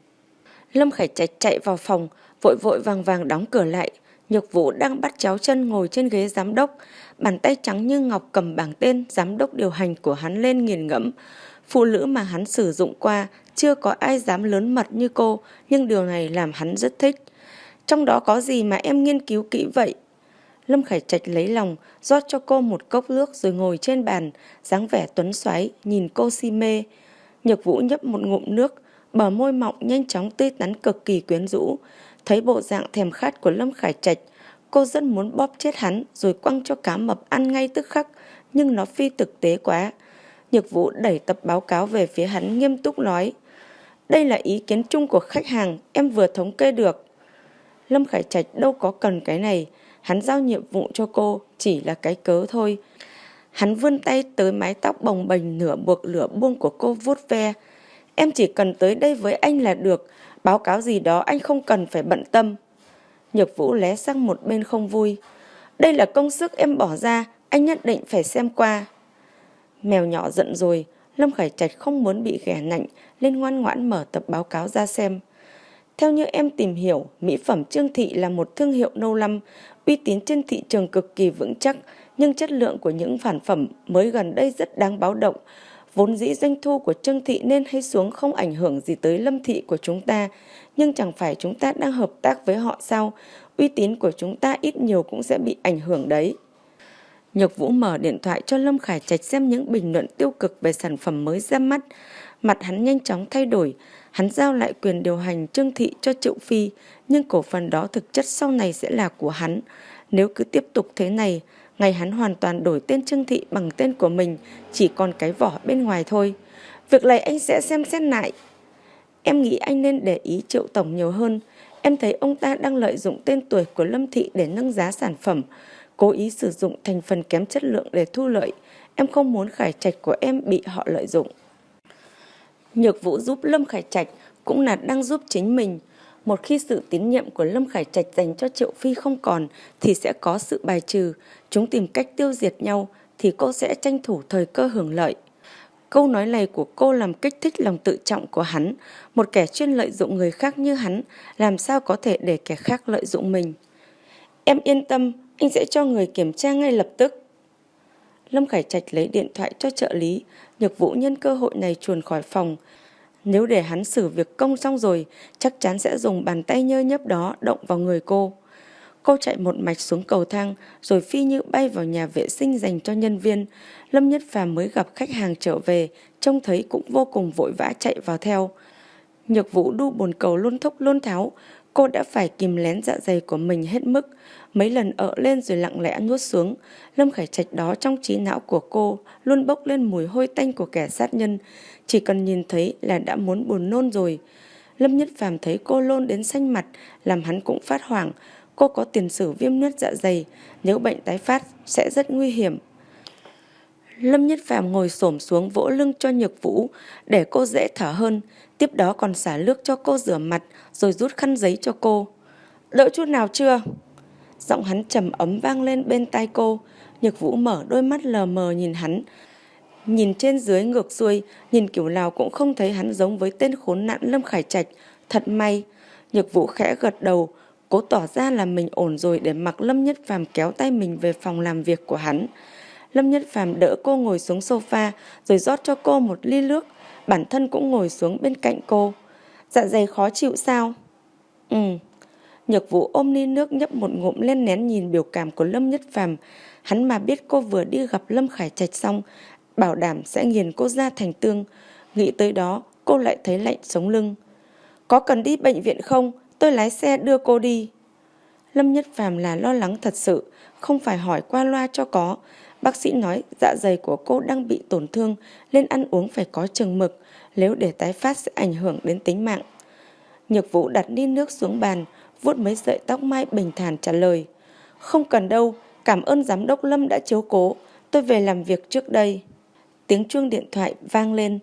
Lâm Khải Trạch chạy vào phòng, vội vội vàng vàng đóng cửa lại. Nhược Vũ đang bắt chéo chân ngồi trên ghế giám đốc, bàn tay trắng như ngọc cầm bảng tên giám đốc điều hành của hắn lên nghiền ngẫm. Phụ nữ mà hắn sử dụng qua chưa có ai dám lớn mật như cô, nhưng điều này làm hắn rất thích. Trong đó có gì mà em nghiên cứu kỹ vậy? Lâm Khải Trạch lấy lòng, rót cho cô một cốc nước rồi ngồi trên bàn, dáng vẻ tuấn xoáy, nhìn cô si mê. Nhược Vũ nhấp một ngụm nước, bờ môi mọng nhanh chóng tươi tắn cực kỳ quyến rũ. Thấy bộ dạng thèm khát của Lâm Khải Trạch, cô rất muốn bóp chết hắn rồi quăng cho cá mập ăn ngay tức khắc, nhưng nó phi thực tế quá. Nhược Vũ đẩy tập báo cáo về phía hắn nghiêm túc nói. Đây là ý kiến chung của khách hàng, em vừa thống kê được. Lâm Khải Trạch đâu có cần cái này, hắn giao nhiệm vụ cho cô chỉ là cái cớ thôi. Hắn vươn tay tới mái tóc bồng bềnh nửa buộc lửa buông của cô vuốt ve. Em chỉ cần tới đây với anh là được, báo cáo gì đó anh không cần phải bận tâm. Nhược Vũ lé sang một bên không vui. Đây là công sức em bỏ ra, anh nhất định phải xem qua. Mèo nhỏ giận rồi, Lâm Khải Trạch không muốn bị ghẻ nạnh, lên ngoan ngoãn mở tập báo cáo ra xem. Theo như em tìm hiểu, mỹ phẩm Trương Thị là một thương hiệu lâu năm, uy tín trên thị trường cực kỳ vững chắc, nhưng chất lượng của những sản phẩm mới gần đây rất đáng báo động. Vốn dĩ doanh thu của Trương Thị nên hay xuống không ảnh hưởng gì tới Lâm Thị của chúng ta, nhưng chẳng phải chúng ta đang hợp tác với họ sao? Uy tín của chúng ta ít nhiều cũng sẽ bị ảnh hưởng đấy. Nhược Vũ mở điện thoại cho Lâm Khải Trạch xem những bình luận tiêu cực về sản phẩm mới ra mắt. Mặt hắn nhanh chóng thay đổi, hắn giao lại quyền điều hành Trương Thị cho Triệu Phi, nhưng cổ phần đó thực chất sau này sẽ là của hắn. Nếu cứ tiếp tục thế này, ngày hắn hoàn toàn đổi tên Trương Thị bằng tên của mình, chỉ còn cái vỏ bên ngoài thôi. Việc này anh sẽ xem xét lại. Em nghĩ anh nên để ý Triệu Tổng nhiều hơn. Em thấy ông ta đang lợi dụng tên tuổi của Lâm Thị để nâng giá sản phẩm, cố ý sử dụng thành phần kém chất lượng để thu lợi. Em không muốn khải trạch của em bị họ lợi dụng. Nhược Vũ giúp Lâm Khải Trạch cũng là đang giúp chính mình. Một khi sự tín nhiệm của Lâm Khải Trạch dành cho Triệu Phi không còn thì sẽ có sự bài trừ. Chúng tìm cách tiêu diệt nhau thì cô sẽ tranh thủ thời cơ hưởng lợi. Câu nói này của cô làm kích thích lòng tự trọng của hắn. Một kẻ chuyên lợi dụng người khác như hắn, làm sao có thể để kẻ khác lợi dụng mình. Em yên tâm, anh sẽ cho người kiểm tra ngay lập tức. Lâm Khải Trạch lấy điện thoại cho trợ lý, Nhược Vũ nhân cơ hội này chuồn khỏi phòng. Nếu để hắn xử việc công xong rồi, chắc chắn sẽ dùng bàn tay nhơ nhấp đó động vào người cô. Cô chạy một mạch xuống cầu thang, rồi phi như bay vào nhà vệ sinh dành cho nhân viên. Lâm Nhất Phàm mới gặp khách hàng trở về, trông thấy cũng vô cùng vội vã chạy vào theo. Nhược Vũ đu bồn cầu luôn thúc luôn tháo, cô đã phải kìm lén dạ dày của mình hết mức. Mấy lần ở lên rồi lặng lẽ nuốt xuống. Lâm Khải Trạch đó trong trí não của cô luôn bốc lên mùi hôi tanh của kẻ sát nhân. Chỉ cần nhìn thấy là đã muốn buồn nôn rồi. Lâm Nhất Phàm thấy cô lôn đến xanh mặt, làm hắn cũng phát hoảng. Cô có tiền sử viêm nứt dạ dày, nếu bệnh tái phát sẽ rất nguy hiểm. Lâm Nhất Phàm ngồi xổm xuống vỗ lưng cho Nhược Vũ để cô dễ thở hơn, tiếp đó còn xả nước cho cô rửa mặt rồi rút khăn giấy cho cô. Đỡ chút nào chưa? Giọng hắn trầm ấm vang lên bên tai cô, Nhược Vũ mở đôi mắt lờ mờ nhìn hắn. Nhìn trên dưới ngược xuôi, nhìn kiểu nào cũng không thấy hắn giống với tên khốn nạn Lâm Khải Trạch. Thật may, Nhược Vũ khẽ gật đầu, cố tỏ ra là mình ổn rồi để mặc Lâm Nhất Phàm kéo tay mình về phòng làm việc của hắn. Lâm Nhất Phàm đỡ cô ngồi xuống sofa rồi rót cho cô một ly nước, bản thân cũng ngồi xuống bên cạnh cô. Dạ dày khó chịu sao? Ừ. Nhược Vũ ôm ly nước nhấp một ngụm lên nén nhìn biểu cảm của Lâm Nhất Phàm, hắn mà biết cô vừa đi gặp Lâm Khải Trạch xong, bảo đảm sẽ nghiền cô ra thành tương. Nghĩ tới đó, cô lại thấy lạnh sống lưng. Có cần đi bệnh viện không? Tôi lái xe đưa cô đi. Lâm Nhất Phàm là lo lắng thật sự, không phải hỏi qua loa cho có. Bác sĩ nói dạ dày của cô đang bị tổn thương, nên ăn uống phải có chừng mực, nếu để tái phát sẽ ảnh hưởng đến tính mạng. Nhược Vũ đặt ly nước xuống bàn, vuốt mấy sợi tóc mai bình thản trả lời. Không cần đâu, cảm ơn giám đốc Lâm đã chiếu cố, tôi về làm việc trước đây. Tiếng chuông điện thoại vang lên,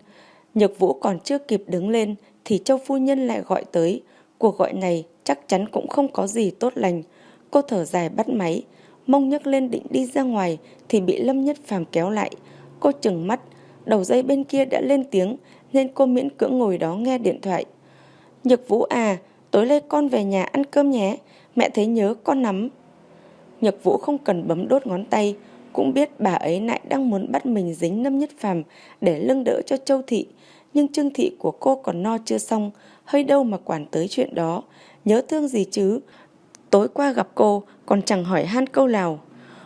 Nhược Vũ còn chưa kịp đứng lên thì Châu Phu Nhân lại gọi tới. Cuộc gọi này chắc chắn cũng không có gì tốt lành. Cô thở dài bắt máy, mông nhấc lên định đi ra ngoài thì bị Lâm Nhất Phàm kéo lại. Cô chừng mắt, đầu dây bên kia đã lên tiếng nên cô miễn cưỡng ngồi đó nghe điện thoại. Nhược Vũ à, tối nay con về nhà ăn cơm nhé, mẹ thấy nhớ con lắm nhật Vũ không cần bấm đốt ngón tay, cũng biết bà ấy lại đang muốn bắt mình dính Lâm Nhất Phàm để lưng đỡ cho Châu Thị, nhưng Trương Thị của cô còn no chưa xong, hơi đâu mà quản tới chuyện đó, nhớ thương gì chứ. Tối qua gặp cô, còn chẳng hỏi han câu nào.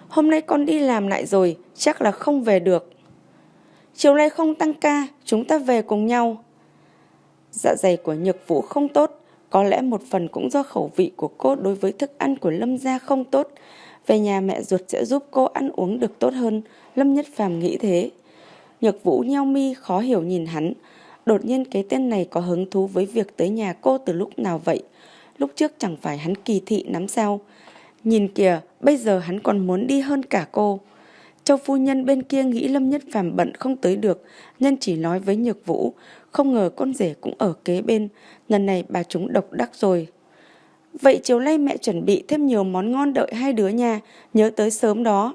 Hôm nay con đi làm lại rồi, chắc là không về được. Chiều nay không tăng ca, chúng ta về cùng nhau. Dạ dày của nhược vũ không tốt, có lẽ một phần cũng do khẩu vị của cô đối với thức ăn của Lâm gia không tốt. Về nhà mẹ ruột sẽ giúp cô ăn uống được tốt hơn, Lâm Nhất Phàm nghĩ thế. Nhược vũ nheo mi khó hiểu nhìn hắn. Đột nhiên cái tên này có hứng thú với việc tới nhà cô từ lúc nào vậy? Lúc trước chẳng phải hắn kỳ thị lắm sao? Nhìn kìa, bây giờ hắn còn muốn đi hơn cả cô. Châu phu nhân bên kia nghĩ Lâm Nhất Phàm bận không tới được, nhân chỉ nói với Nhược Vũ, không ngờ con rể cũng ở kế bên, lần này bà chúng độc đắc rồi. Vậy chiều nay mẹ chuẩn bị thêm nhiều món ngon đợi hai đứa nha, nhớ tới sớm đó.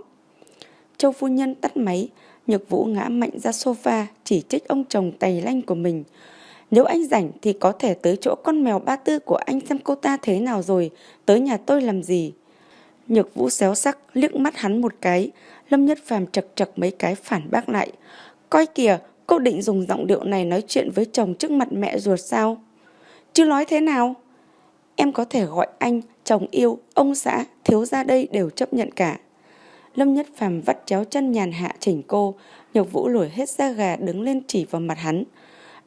Châu phu nhân tắt máy, Nhược Vũ ngã mạnh ra sofa, chỉ trích ông chồng tày lanh của mình. Nếu anh rảnh thì có thể tới chỗ con mèo ba tư của anh xem cô ta thế nào rồi, tới nhà tôi làm gì. Nhược vũ xéo sắc, liếc mắt hắn một cái, Lâm Nhất Phàm chật chật mấy cái phản bác lại. Coi kìa, cô định dùng giọng điệu này nói chuyện với chồng trước mặt mẹ ruột sao? Chứ nói thế nào? Em có thể gọi anh, chồng yêu, ông xã, thiếu gia đây đều chấp nhận cả. Lâm Nhất Phàm vắt chéo chân nhàn hạ chỉnh cô, Nhược Vũ lùi hết da gà đứng lên chỉ vào mặt hắn.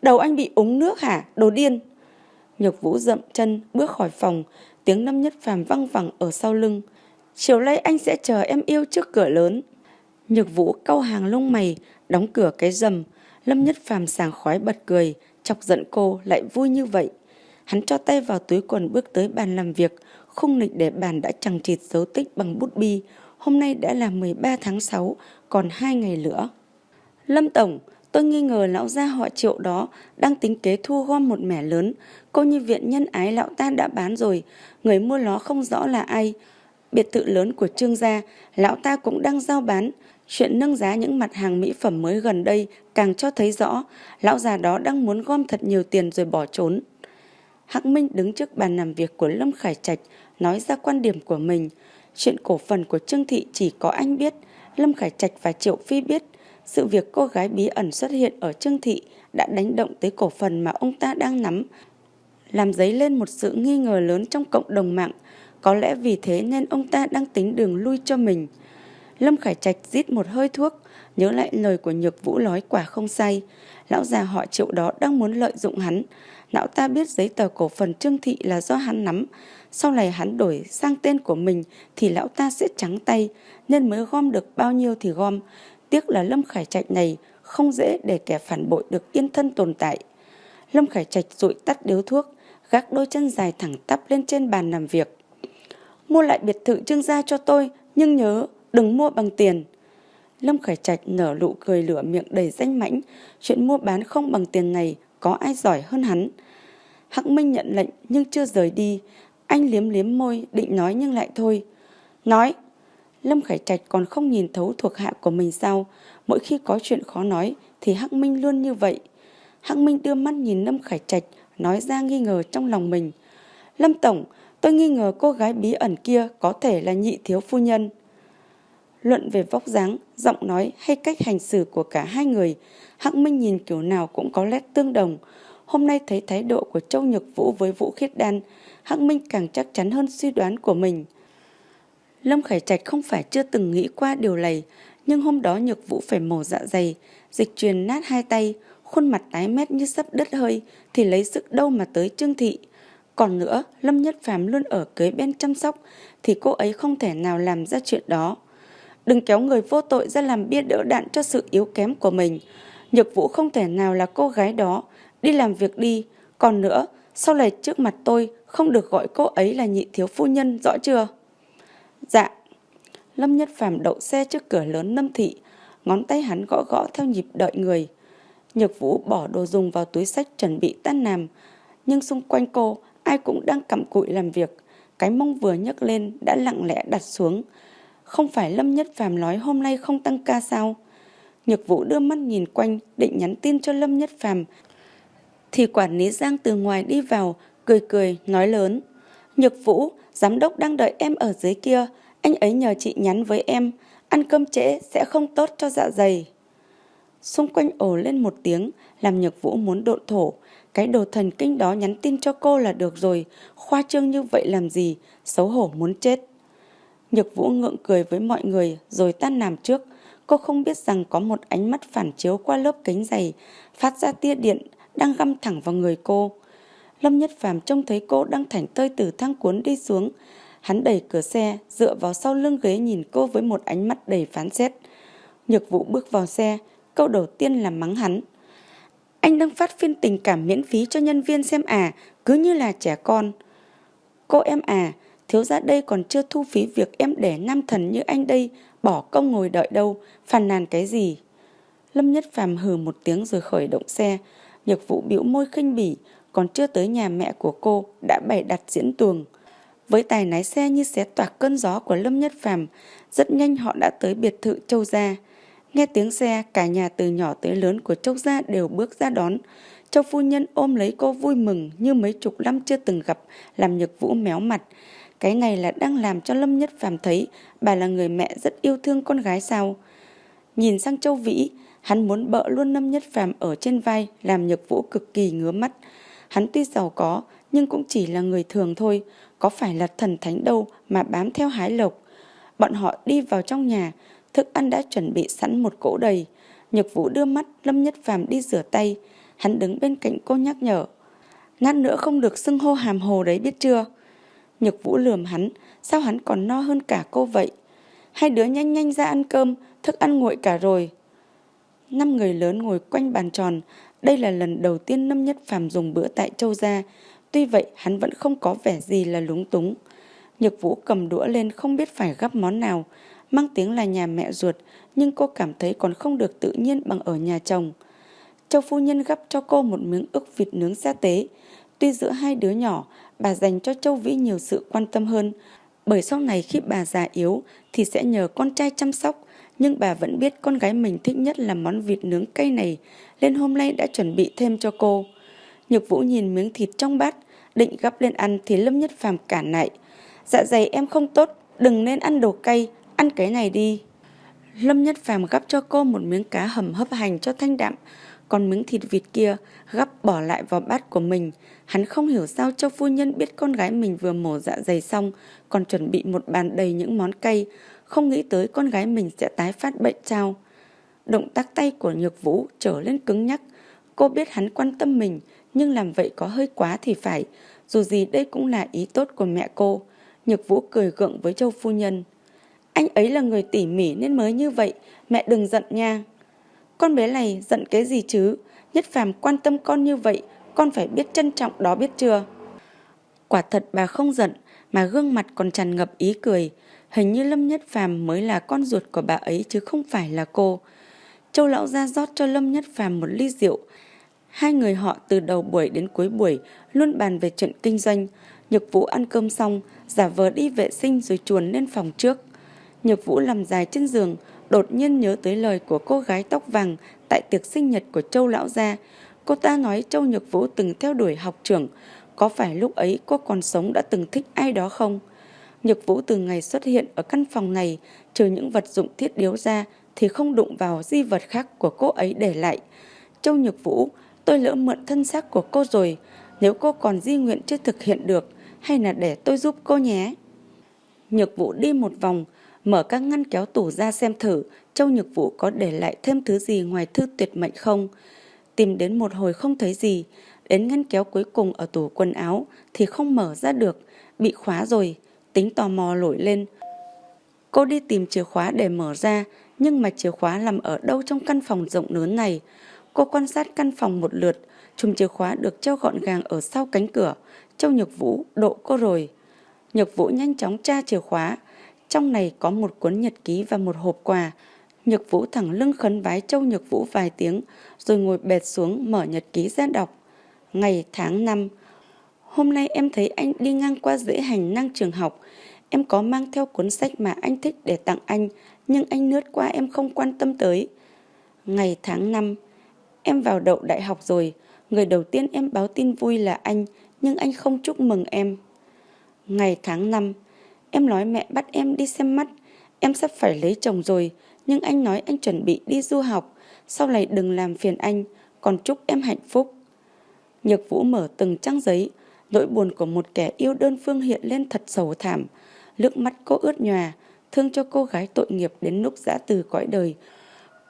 Đầu anh bị úng nước hả? Đồ điên! Nhược Vũ dậm chân, bước khỏi phòng, tiếng Lâm Nhất Phàm văng vẳng ở sau lưng. Chiều nay anh sẽ chờ em yêu trước cửa lớn. Nhược Vũ cau hàng lông mày, đóng cửa cái rầm. Lâm Nhất Phàm sàng khói bật cười, chọc giận cô lại vui như vậy. Hắn cho tay vào túi quần bước tới bàn làm việc, khung nịch để bàn đã chẳng chịt dấu tích bằng bút bi. Hôm nay đã là 13 tháng 6, còn 2 ngày nữa. Lâm Tổng, tôi nghi ngờ lão gia họ triệu đó đang tính kế thu gom một mẻ lớn. Cô như viện nhân ái lão ta đã bán rồi, người mua nó không rõ là ai. Biệt thự lớn của trương gia, lão ta cũng đang giao bán. Chuyện nâng giá những mặt hàng mỹ phẩm mới gần đây càng cho thấy rõ lão già đó đang muốn gom thật nhiều tiền rồi bỏ trốn. Hắc Minh đứng trước bàn làm việc của Lâm Khải Trạch nói ra quan điểm của mình. Chuyện cổ phần của Trương Thị chỉ có anh biết, Lâm Khải Trạch và Triệu Phi biết. Sự việc cô gái bí ẩn xuất hiện ở Trương Thị đã đánh động tới cổ phần mà ông ta đang nắm, làm dấy lên một sự nghi ngờ lớn trong cộng đồng mạng. Có lẽ vì thế nên ông ta đang tính đường lui cho mình. Lâm Khải Trạch rít một hơi thuốc, nhớ lại lời của Nhược Vũ nói quả không say. Lão già họ triệu đó đang muốn lợi dụng hắn. Lão ta biết giấy tờ cổ phần Trương Thị là do hắn nắm. Sau này hắn đổi sang tên của mình thì lão ta sẽ trắng tay, nên mới gom được bao nhiêu thì gom. Tiếc là Lâm Khải Trạch này không dễ để kẻ phản bội được yên thân tồn tại. Lâm Khải Trạch rụi tắt điếu thuốc, gác đôi chân dài thẳng tắp lên trên bàn làm việc. Mua lại biệt thự trương gia cho tôi, nhưng nhớ đừng mua bằng tiền. Lâm Khải Trạch nở nụ cười lửa miệng đầy danh mãnh, chuyện mua bán không bằng tiền này có ai giỏi hơn hắn. Hắc Minh nhận lệnh nhưng chưa rời đi, anh liếm liếm môi định nói nhưng lại thôi. Nói, Lâm Khải Trạch còn không nhìn thấu thuộc hạ của mình sao, mỗi khi có chuyện khó nói thì Hắc Minh luôn như vậy. Hắc Minh đưa mắt nhìn Lâm Khải Trạch, nói ra nghi ngờ trong lòng mình. Lâm Tổng, tôi nghi ngờ cô gái bí ẩn kia có thể là nhị thiếu phu nhân. Luận về vóc dáng, giọng nói hay cách hành xử của cả hai người, Hắc Minh nhìn kiểu nào cũng có nét tương đồng. Hôm nay thấy thái độ của Châu Nhược Vũ với Vũ Khiết Đan, Hắc Minh càng chắc chắn hơn suy đoán của mình. Lâm Khải Trạch không phải chưa từng nghĩ qua điều này, nhưng hôm đó Nhược Vũ phải mổ dạ dày, dịch truyền nát hai tay, khuôn mặt tái mét như sắp đứt hơi, thì lấy sức đâu mà tới Trương Thị. Còn nữa, Lâm Nhất Phàm luôn ở kế bên chăm sóc, thì cô ấy không thể nào làm ra chuyện đó. Đừng kéo người vô tội ra làm bia đỡ đạn cho sự yếu kém của mình. Nhược Vũ không thể nào là cô gái đó, đi làm việc đi. Còn nữa, sau này trước mặt tôi không được gọi cô ấy là nhị thiếu phu nhân, rõ chưa? Dạ. Lâm Nhất Phàm đậu xe trước cửa lớn Lâm Thị, ngón tay hắn gõ gõ theo nhịp đợi người. Nhược Vũ bỏ đồ dùng vào túi sách chuẩn bị tan làm, nhưng xung quanh cô ai cũng đang cặm cụi làm việc. Cái mông vừa nhấc lên đã lặng lẽ đặt xuống. Không phải Lâm Nhất Phàm nói hôm nay không tăng ca sao? Nhược Vũ đưa mắt nhìn quanh định nhắn tin cho Lâm Nhất Phàm thì quản lý Giang từ ngoài đi vào, cười cười, nói lớn. Nhược Vũ, giám đốc đang đợi em ở dưới kia, anh ấy nhờ chị nhắn với em, ăn cơm trễ sẽ không tốt cho dạ dày. Xung quanh ồ lên một tiếng, làm Nhược Vũ muốn độn thổ. Cái đồ thần kinh đó nhắn tin cho cô là được rồi, khoa trương như vậy làm gì, xấu hổ muốn chết. Nhược Vũ ngượng cười với mọi người rồi tan làm trước. Cô không biết rằng có một ánh mắt phản chiếu qua lớp kính dày, phát ra tia điện, đang găm thẳng vào người cô. Lâm Nhất Phàm trông thấy cô đang thảnh tơi từ thang cuốn đi xuống. Hắn đẩy cửa xe, dựa vào sau lưng ghế nhìn cô với một ánh mắt đầy phán xét. Nhược Vũ bước vào xe, câu đầu tiên là mắng hắn. Anh đang phát phiên tình cảm miễn phí cho nhân viên xem à, cứ như là trẻ con. Cô em à, thiếu gia đây còn chưa thu phí việc em để nam thần như anh đây, bỏ công ngồi đợi đâu, phàn nàn cái gì. Lâm Nhất Phàm hừ một tiếng rồi khởi động xe, Nhược vụ biểu môi khinh bỉ, còn chưa tới nhà mẹ của cô đã bày đặt diễn tuồng. Với tài lái xe như xé toạc cơn gió của Lâm Nhất Phàm, rất nhanh họ đã tới biệt thự Châu Gia. Nghe tiếng xe, cả nhà từ nhỏ tới lớn của Châu Gia đều bước ra đón. Châu phu nhân ôm lấy cô vui mừng như mấy chục năm chưa từng gặp, làm nhược vũ méo mặt. Cái này là đang làm cho Lâm Nhất Phàm thấy bà là người mẹ rất yêu thương con gái sao. Nhìn sang Châu Vĩ, hắn muốn bợ luôn Lâm Nhất Phàm ở trên vai làm nhược vũ cực kỳ ngứa mắt. Hắn tuy giàu có nhưng cũng chỉ là người thường thôi, có phải là thần thánh đâu mà bám theo hái lộc. Bọn họ đi vào trong nhà, thức ăn đã chuẩn bị sẵn một cỗ đầy. Nhược vũ đưa mắt Lâm Nhất Phàm đi rửa tay, hắn đứng bên cạnh cô nhắc nhở. Lát nữa không được xưng hô hàm hồ đấy biết chưa? Nhược vũ lườm hắn, sao hắn còn no hơn cả cô vậy? Hai đứa nhanh nhanh ra ăn cơm, thức ăn nguội cả rồi. Năm người lớn ngồi quanh bàn tròn, đây là lần đầu tiên Lâm Nhất Phàm dùng bữa tại Châu Gia. Tuy vậy hắn vẫn không có vẻ gì là lúng túng. Nhược vũ cầm đũa lên không biết phải gắp món nào. Mang tiếng là nhà mẹ ruột, nhưng cô cảm thấy còn không được tự nhiên bằng ở nhà chồng. Châu phu nhân gắp cho cô một miếng ức vịt nướng sa tế. Tuy giữa hai đứa nhỏ, bà dành cho Châu Vĩ nhiều sự quan tâm hơn. Bởi sau này khi bà già yếu thì sẽ nhờ con trai chăm sóc. Nhưng bà vẫn biết con gái mình thích nhất là món vịt nướng cay này, nên hôm nay đã chuẩn bị thêm cho cô. Nhược Vũ nhìn miếng thịt trong bát, định gắp lên ăn thì Lâm Nhất Phàm cản lại. Dạ dày em không tốt, đừng nên ăn đồ cay, ăn cái này đi. Lâm Nhất Phàm gắp cho cô một miếng cá hầm hấp hành cho thanh đạm, còn miếng thịt vịt kia gắp bỏ lại vào bát của mình. Hắn không hiểu sao Châu Phu Nhân biết con gái mình vừa mổ dạ dày xong, còn chuẩn bị một bàn đầy những món cay, không nghĩ tới con gái mình sẽ tái phát bệnh trao Động tác tay của Nhược Vũ trở lên cứng nhắc. Cô biết hắn quan tâm mình, nhưng làm vậy có hơi quá thì phải. Dù gì đây cũng là ý tốt của mẹ cô. Nhược Vũ cười gượng với Châu Phu Nhân. Anh ấy là người tỉ mỉ nên mới như vậy, mẹ đừng giận nha. Con bé này giận cái gì chứ? Nhất phàm quan tâm con như vậy, con phải biết trân trọng đó biết chưa? Quả thật bà không giận, mà gương mặt còn tràn ngập ý cười. Hình như Lâm Nhất Phàm mới là con ruột của bà ấy chứ không phải là cô. Châu lão ra rót cho Lâm Nhất Phàm một ly rượu. Hai người họ từ đầu buổi đến cuối buổi luôn bàn về chuyện kinh doanh. Nhược Vũ ăn cơm xong, giả vờ đi vệ sinh rồi chuồn lên phòng trước. Nhược Vũ nằm dài trên giường, đột nhiên nhớ tới lời của cô gái tóc vàng tại tiệc sinh nhật của Châu Lão Gia. Cô ta nói Châu Nhược Vũ từng theo đuổi học trưởng. Có phải lúc ấy cô còn sống đã từng thích ai đó không? Nhược Vũ từ ngày xuất hiện ở căn phòng này, trừ những vật dụng thiết yếu ra thì không đụng vào di vật khác của cô ấy để lại. Châu Nhược Vũ, tôi lỡ mượn thân xác của cô rồi. Nếu cô còn di nguyện chưa thực hiện được, hay là để tôi giúp cô nhé. Nhược Vũ đi một vòng, mở các ngăn kéo tủ ra xem thử Châu Nhược Vũ có để lại thêm thứ gì ngoài thư tuyệt mệnh không. Tìm đến một hồi không thấy gì, đến ngăn kéo cuối cùng ở tủ quần áo thì không mở ra được, bị khóa rồi, tính tò mò nổi lên. Cô đi tìm chìa khóa để mở ra, nhưng mà chìa khóa nằm ở đâu trong căn phòng rộng lớn này. Cô quan sát căn phòng một lượt, chùm chìa khóa được treo gọn gàng ở sau cánh cửa. Châu Nhược Vũ độ cô rồi. Nhược Vũ nhanh chóng tra chìa khóa, trong này có một cuốn nhật ký và một hộp quà. Nhược Vũ thẳng lưng khấn vái Châu Nhược Vũ vài tiếng, rồi ngồi bệt xuống mở nhật ký ra đọc. Ngày tháng năm Hôm nay em thấy anh đi ngang qua dãy hành năng trường học. Em có mang theo cuốn sách mà anh thích để tặng anh, nhưng anh lướt qua em không quan tâm tới. Ngày tháng năm Em vào đậu đại học rồi. Người đầu tiên em báo tin vui là anh, nhưng anh không chúc mừng em. Ngày tháng năm Em nói mẹ bắt em đi xem mắt. Em sắp phải lấy chồng rồi, nhưng anh nói anh chuẩn bị đi du học. Sau này đừng làm phiền anh, còn chúc em hạnh phúc. Nhược Vũ mở từng trang giấy, nỗi buồn của một kẻ yêu đơn phương hiện lên thật sầu thảm. Nước mắt cô ướt nhòa, thương cho cô gái tội nghiệp đến lúc giã từ cõi đời.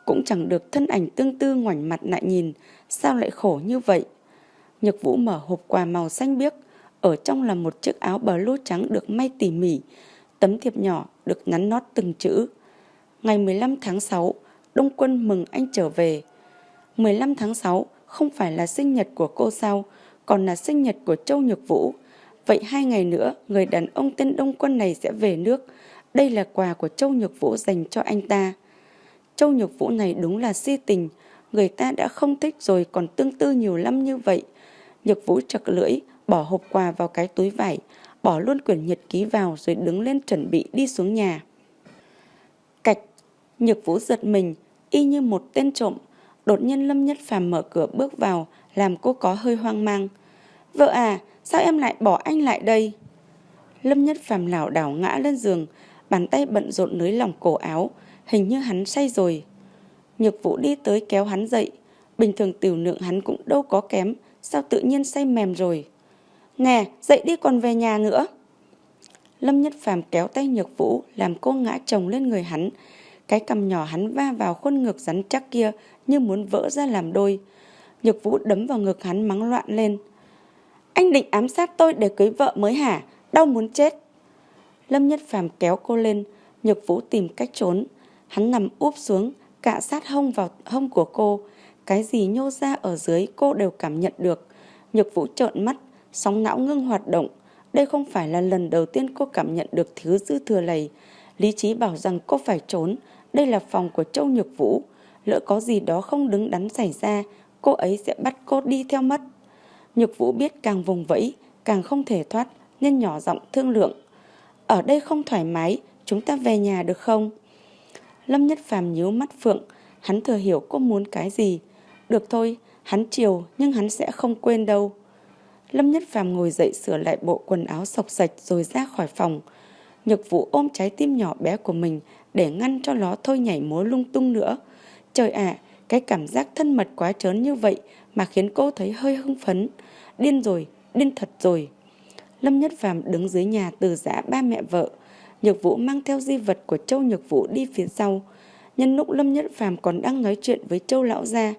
Cũng chẳng được thân ảnh tương tư ngoảnh mặt lại nhìn, sao lại khổ như vậy. Nhược Vũ mở hộp quà màu xanh biếc, ở trong là một chiếc áo bờ trắng được may tỉ mỉ, tấm thiệp nhỏ được nhắn nót từng chữ. Ngày 15 tháng 6, Đông Quân mừng anh trở về. 15 tháng 6 không phải là sinh nhật của cô sao, còn là sinh nhật của Châu Nhược Vũ. Vậy hai ngày nữa, người đàn ông tên Đông Quân này sẽ về nước. Đây là quà của Châu Nhược Vũ dành cho anh ta. Châu Nhược Vũ này đúng là si tình, người ta đã không thích rồi còn tương tư nhiều lắm như vậy. Nhược Vũ chật lưỡi, bỏ hộp quà vào cái túi vải, bỏ luôn quyển nhật ký vào rồi đứng lên chuẩn bị đi xuống nhà. Cạch, Nhược Vũ giật mình, y như một tên trộm, Đột nhiên Lâm Nhất Phàm mở cửa bước vào, làm cô có hơi hoang mang. Vợ à, sao em lại bỏ anh lại đây? Lâm Nhất Phàm lảo đảo ngã lên giường, bàn tay bận rộn nới lỏng cổ áo, hình như hắn say rồi. Nhược Vũ đi tới kéo hắn dậy, bình thường tiểu lượng hắn cũng đâu có kém, sao tự nhiên say mềm rồi. Nè, dậy đi còn về nhà nữa. Lâm Nhất Phàm kéo tay Nhược Vũ, làm cô ngã chồng lên người hắn. Cái cầm nhỏ hắn va vào khuôn ngực rắn chắc kia như muốn vỡ ra làm đôi. Nhược Vũ đấm vào ngực hắn mắng loạn lên. Anh định ám sát tôi để cưới vợ mới hả? Đau muốn chết. Lâm Nhất Phàm kéo cô lên, Nhược Vũ tìm cách trốn. Hắn nằm úp xuống, cạ sát hông vào hông của cô. Cái gì nhô ra ở dưới cô đều cảm nhận được. Nhược Vũ trợn mắt, sóng não ngưng hoạt động. Đây không phải là lần đầu tiên cô cảm nhận được thứ dư thừa này. Lý trí bảo rằng cô phải trốn. Đây là phòng của Châu Nhược Vũ. Lỡ có gì đó không đứng đắn xảy ra, cô ấy sẽ bắt cô đi theo mất. Nhược Vũ biết càng vùng vẫy, càng không thể thoát, nên nhỏ giọng thương lượng. Ở đây không thoải mái, chúng ta về nhà được không? Lâm Nhất Phàm nhíu mắt Phượng, hắn thừa hiểu cô muốn cái gì. Được thôi, hắn chiều nhưng hắn sẽ không quên đâu. Lâm Nhất Phàm ngồi dậy sửa lại bộ quần áo sọc sạch rồi ra khỏi phòng. Nhược Vũ ôm trái tim nhỏ bé của mình để ngăn cho nó thôi nhảy múa lung tung nữa. Trời ạ, cái cảm giác thân mật quá trớn như vậy mà khiến cô thấy hơi hưng phấn. Điên rồi, điên thật rồi. Lâm Nhất Phàm đứng dưới nhà từ giã ba mẹ vợ. Nhược Vũ mang theo di vật của Châu Nhược Vũ đi phía sau. Nhân lúc Lâm Nhất Phàm còn đang nói chuyện với Châu Lão Gia,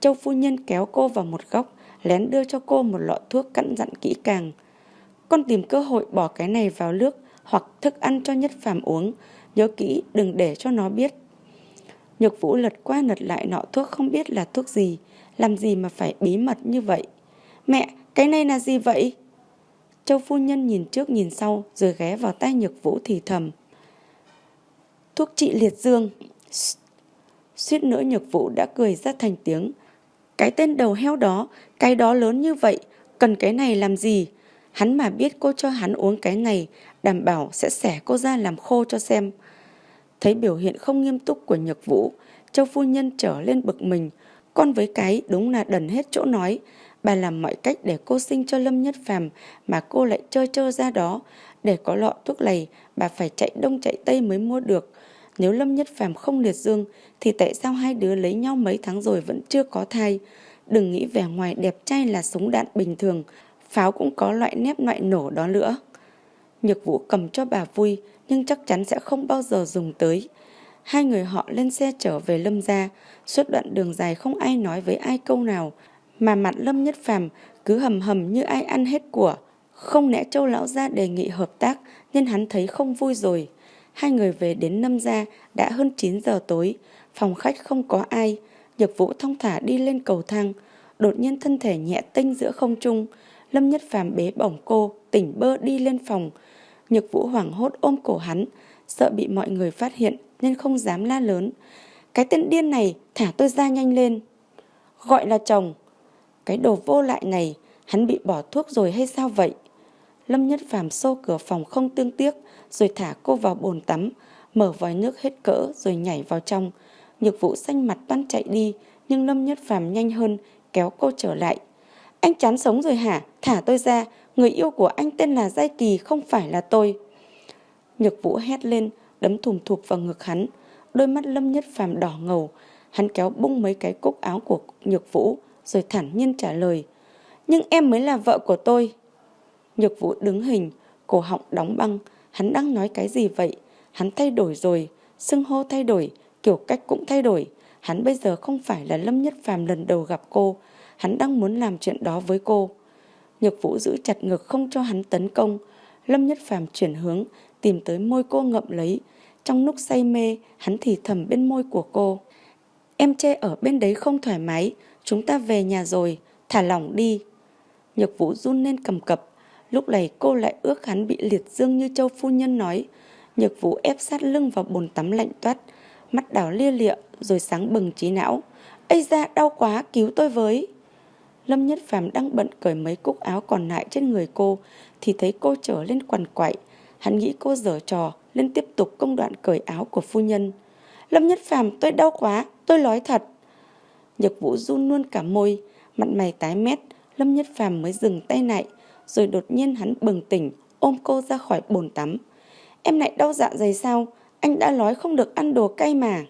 Châu Phu Nhân kéo cô vào một góc, lén đưa cho cô một lọ thuốc cặn dặn kỹ càng. Con tìm cơ hội bỏ cái này vào nước hoặc thức ăn cho Nhất Phàm uống, nhớ kỹ đừng để cho nó biết. Nhược Vũ lật qua lật lại nọ thuốc không biết là thuốc gì, làm gì mà phải bí mật như vậy. Mẹ, cái này là gì vậy? Châu phu nhân nhìn trước nhìn sau rồi ghé vào tay Nhược Vũ thì thầm. Thuốc trị liệt dương. Suýt nữa Nhược Vũ đã cười ra thành tiếng. Cái tên đầu heo đó, cái đó lớn như vậy, cần cái này làm gì? Hắn mà biết cô cho hắn uống cái này, đảm bảo sẽ xẻ cô ra làm khô cho xem. Thấy biểu hiện không nghiêm túc của Nhược Vũ, Châu phu nhân trở lên bực mình. Con với cái đúng là đần hết chỗ nói. Bà làm mọi cách để cô sinh cho Lâm Nhất Phàm mà cô lại chơi chơi ra đó. Để có lọ thuốc này, bà phải chạy đông chạy tây mới mua được. Nếu Lâm Nhất Phàm không liệt dương, thì tại sao hai đứa lấy nhau mấy tháng rồi vẫn chưa có thai? Đừng nghĩ vẻ ngoài đẹp trai là súng đạn bình thường, pháo cũng có loại nếp loại nổ đó nữa. Nhược vũ cầm cho bà vui, nhưng chắc chắn sẽ không bao giờ dùng tới. Hai người họ lên xe trở về Lâm gia, suốt đoạn đường dài không ai nói với ai câu nào, mà mặt Lâm Nhất Phàm cứ hầm hầm như ai ăn hết của. Không lẽ Châu lão gia đề nghị hợp tác nên hắn thấy không vui rồi. Hai người về đến năm gia đã hơn 9 giờ tối, phòng khách không có ai, Nhược Vũ thông thả đi lên cầu thang, đột nhiên thân thể nhẹ tinh giữa không trung, Lâm Nhất Phàm bế bổng cô, tỉnh bơ đi lên phòng. Nhược Vũ hoảng hốt ôm cổ hắn, sợ bị mọi người phát hiện nên không dám la lớn. Cái tên điên này, thả tôi ra nhanh lên. Gọi là chồng. Cái đồ vô lại này, hắn bị bỏ thuốc rồi hay sao vậy? Lâm Nhất Phàm xô cửa phòng không tương tiếc, rồi thả cô vào bồn tắm, mở vòi nước hết cỡ rồi nhảy vào trong. Nhược Vũ xanh mặt toan chạy đi, nhưng Lâm Nhất Phàm nhanh hơn, kéo cô trở lại. Anh chán sống rồi hả? Thả tôi ra, người yêu của anh tên là Giai Kỳ không phải là tôi. Nhược Vũ hét lên, đấm thùm thụp vào ngực hắn. Đôi mắt Lâm Nhất Phàm đỏ ngầu, hắn kéo bung mấy cái cúc áo của Nhược Vũ, rồi thản nhiên trả lời. Nhưng em mới là vợ của tôi. Nhược Vũ đứng hình, cổ họng đóng băng, hắn đang nói cái gì vậy? Hắn thay đổi rồi, xưng hô thay đổi, kiểu cách cũng thay đổi. Hắn bây giờ không phải là Lâm Nhất Phàm lần đầu gặp cô, hắn đang muốn làm chuyện đó với cô. Nhược Vũ giữ chặt ngực không cho hắn tấn công. Lâm Nhất Phàm chuyển hướng, tìm tới môi cô ngậm lấy. Trong lúc say mê, hắn thì thầm bên môi của cô. Em chê ở bên đấy không thoải mái, chúng ta về nhà rồi, thả lỏng đi. Nhược Vũ run lên cầm cập. Lúc này cô lại ước hắn bị liệt dương như châu phu nhân nói. Nhược Vũ ép sát lưng vào bồn tắm lạnh toát, mắt đảo lia lịa rồi sáng bừng trí não. Ây da, đau quá, cứu tôi với. Lâm Nhất Phàm đang bận cởi mấy cúc áo còn lại trên người cô thì thấy cô trở lên quằn quại. Hắn nghĩ cô dở trò nên tiếp tục công đoạn cởi áo của phu nhân. Lâm Nhất Phàm tôi đau quá, tôi nói thật. Nhược Vũ run luôn cả môi, mặt mày tái mét, Lâm Nhất Phàm mới dừng tay lại, rồi đột nhiên hắn bừng tỉnh, ôm cô ra khỏi bồn tắm. Em lại đau dạ dày sao? Anh đã nói không được ăn đồ cay mà.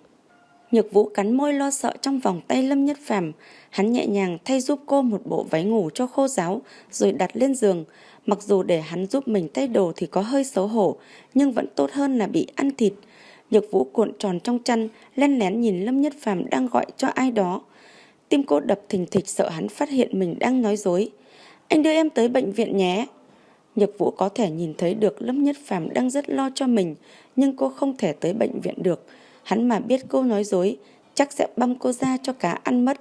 Nhược Vũ cắn môi lo sợ trong vòng tay Lâm Nhất Phàm, hắn nhẹ nhàng thay giúp cô một bộ váy ngủ cho khô ráo rồi đặt lên giường, mặc dù để hắn giúp mình thay đồ thì có hơi xấu hổ, nhưng vẫn tốt hơn là bị ăn thịt. Nhược Vũ cuộn tròn trong chăn, len lén nhìn Lâm Nhất Phàm đang gọi cho ai đó. Tim cô đập thình thịch sợ hắn phát hiện mình đang nói dối. Anh đưa em tới bệnh viện nhé. Nhược Vũ có thể nhìn thấy được Lâm Nhất Phàm đang rất lo cho mình, nhưng cô không thể tới bệnh viện được. Hắn mà biết cô nói dối, chắc sẽ băm cô ra cho cá ăn mất.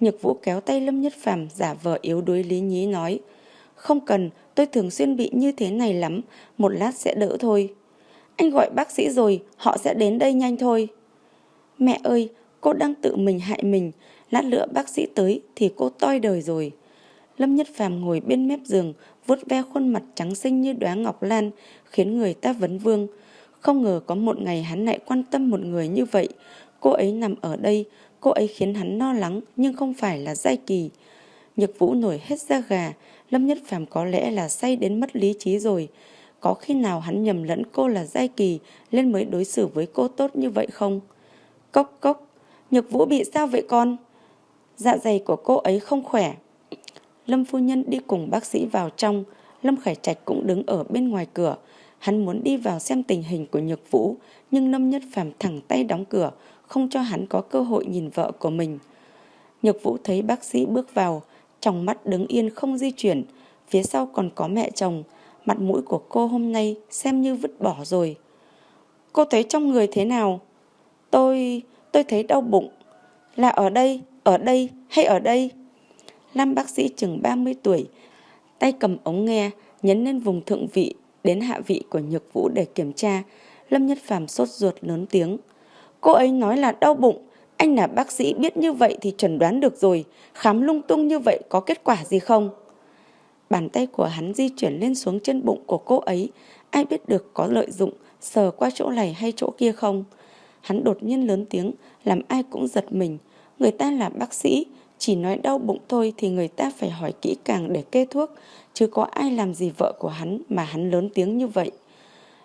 Nhược Vũ kéo tay Lâm Nhất Phàm giả vờ yếu đuối lý nhí nói, không cần, tôi thường xuyên bị như thế này lắm, một lát sẽ đỡ thôi. Anh gọi bác sĩ rồi, họ sẽ đến đây nhanh thôi. Mẹ ơi, cô đang tự mình hại mình, lát nữa bác sĩ tới thì cô toi đời rồi. Lâm Nhất Phàm ngồi bên mép giường, vuốt ve khuôn mặt trắng xinh như đóa ngọc lan, khiến người ta vấn vương. Không ngờ có một ngày hắn lại quan tâm một người như vậy. Cô ấy nằm ở đây, cô ấy khiến hắn lo lắng nhưng không phải là Giai Kỳ. Nhược Vũ nổi hết da gà, Lâm Nhất Phàm có lẽ là say đến mất lý trí rồi. Có khi nào hắn nhầm lẫn cô là Giai Kỳ nên mới đối xử với cô tốt như vậy không? Cốc cốc, Nhược Vũ bị sao vậy con? Dạ dày của cô ấy không khỏe. Lâm phu nhân đi cùng bác sĩ vào trong, Lâm Khải Trạch cũng đứng ở bên ngoài cửa. Hắn muốn đi vào xem tình hình của Nhược Vũ, nhưng Lâm Nhất Phàm thẳng tay đóng cửa, không cho hắn có cơ hội nhìn vợ của mình. Nhược Vũ thấy bác sĩ bước vào, trong mắt đứng yên không di chuyển, phía sau còn có mẹ chồng, mặt mũi của cô hôm nay xem như vứt bỏ rồi. Cô thấy trong người thế nào? Tôi... tôi thấy đau bụng. Là ở đây, ở đây hay ở đây? Nam bác sĩ chừng 30 tuổi, tay cầm ống nghe, nhấn lên vùng thượng vị đến hạ vị của nhược vũ để kiểm tra. Lâm Nhất Phàm sốt ruột lớn tiếng. Cô ấy nói là đau bụng, anh là bác sĩ biết như vậy thì chẩn đoán được rồi, khám lung tung như vậy có kết quả gì không? Bàn tay của hắn di chuyển lên xuống chân bụng của cô ấy, ai biết được có lợi dụng, sờ qua chỗ này hay chỗ kia không? Hắn đột nhiên lớn tiếng, làm ai cũng giật mình. Người ta là bác sĩ, chỉ nói đau bụng thôi thì người ta phải hỏi kỹ càng để kê thuốc, chứ có ai làm gì vợ của hắn mà hắn lớn tiếng như vậy.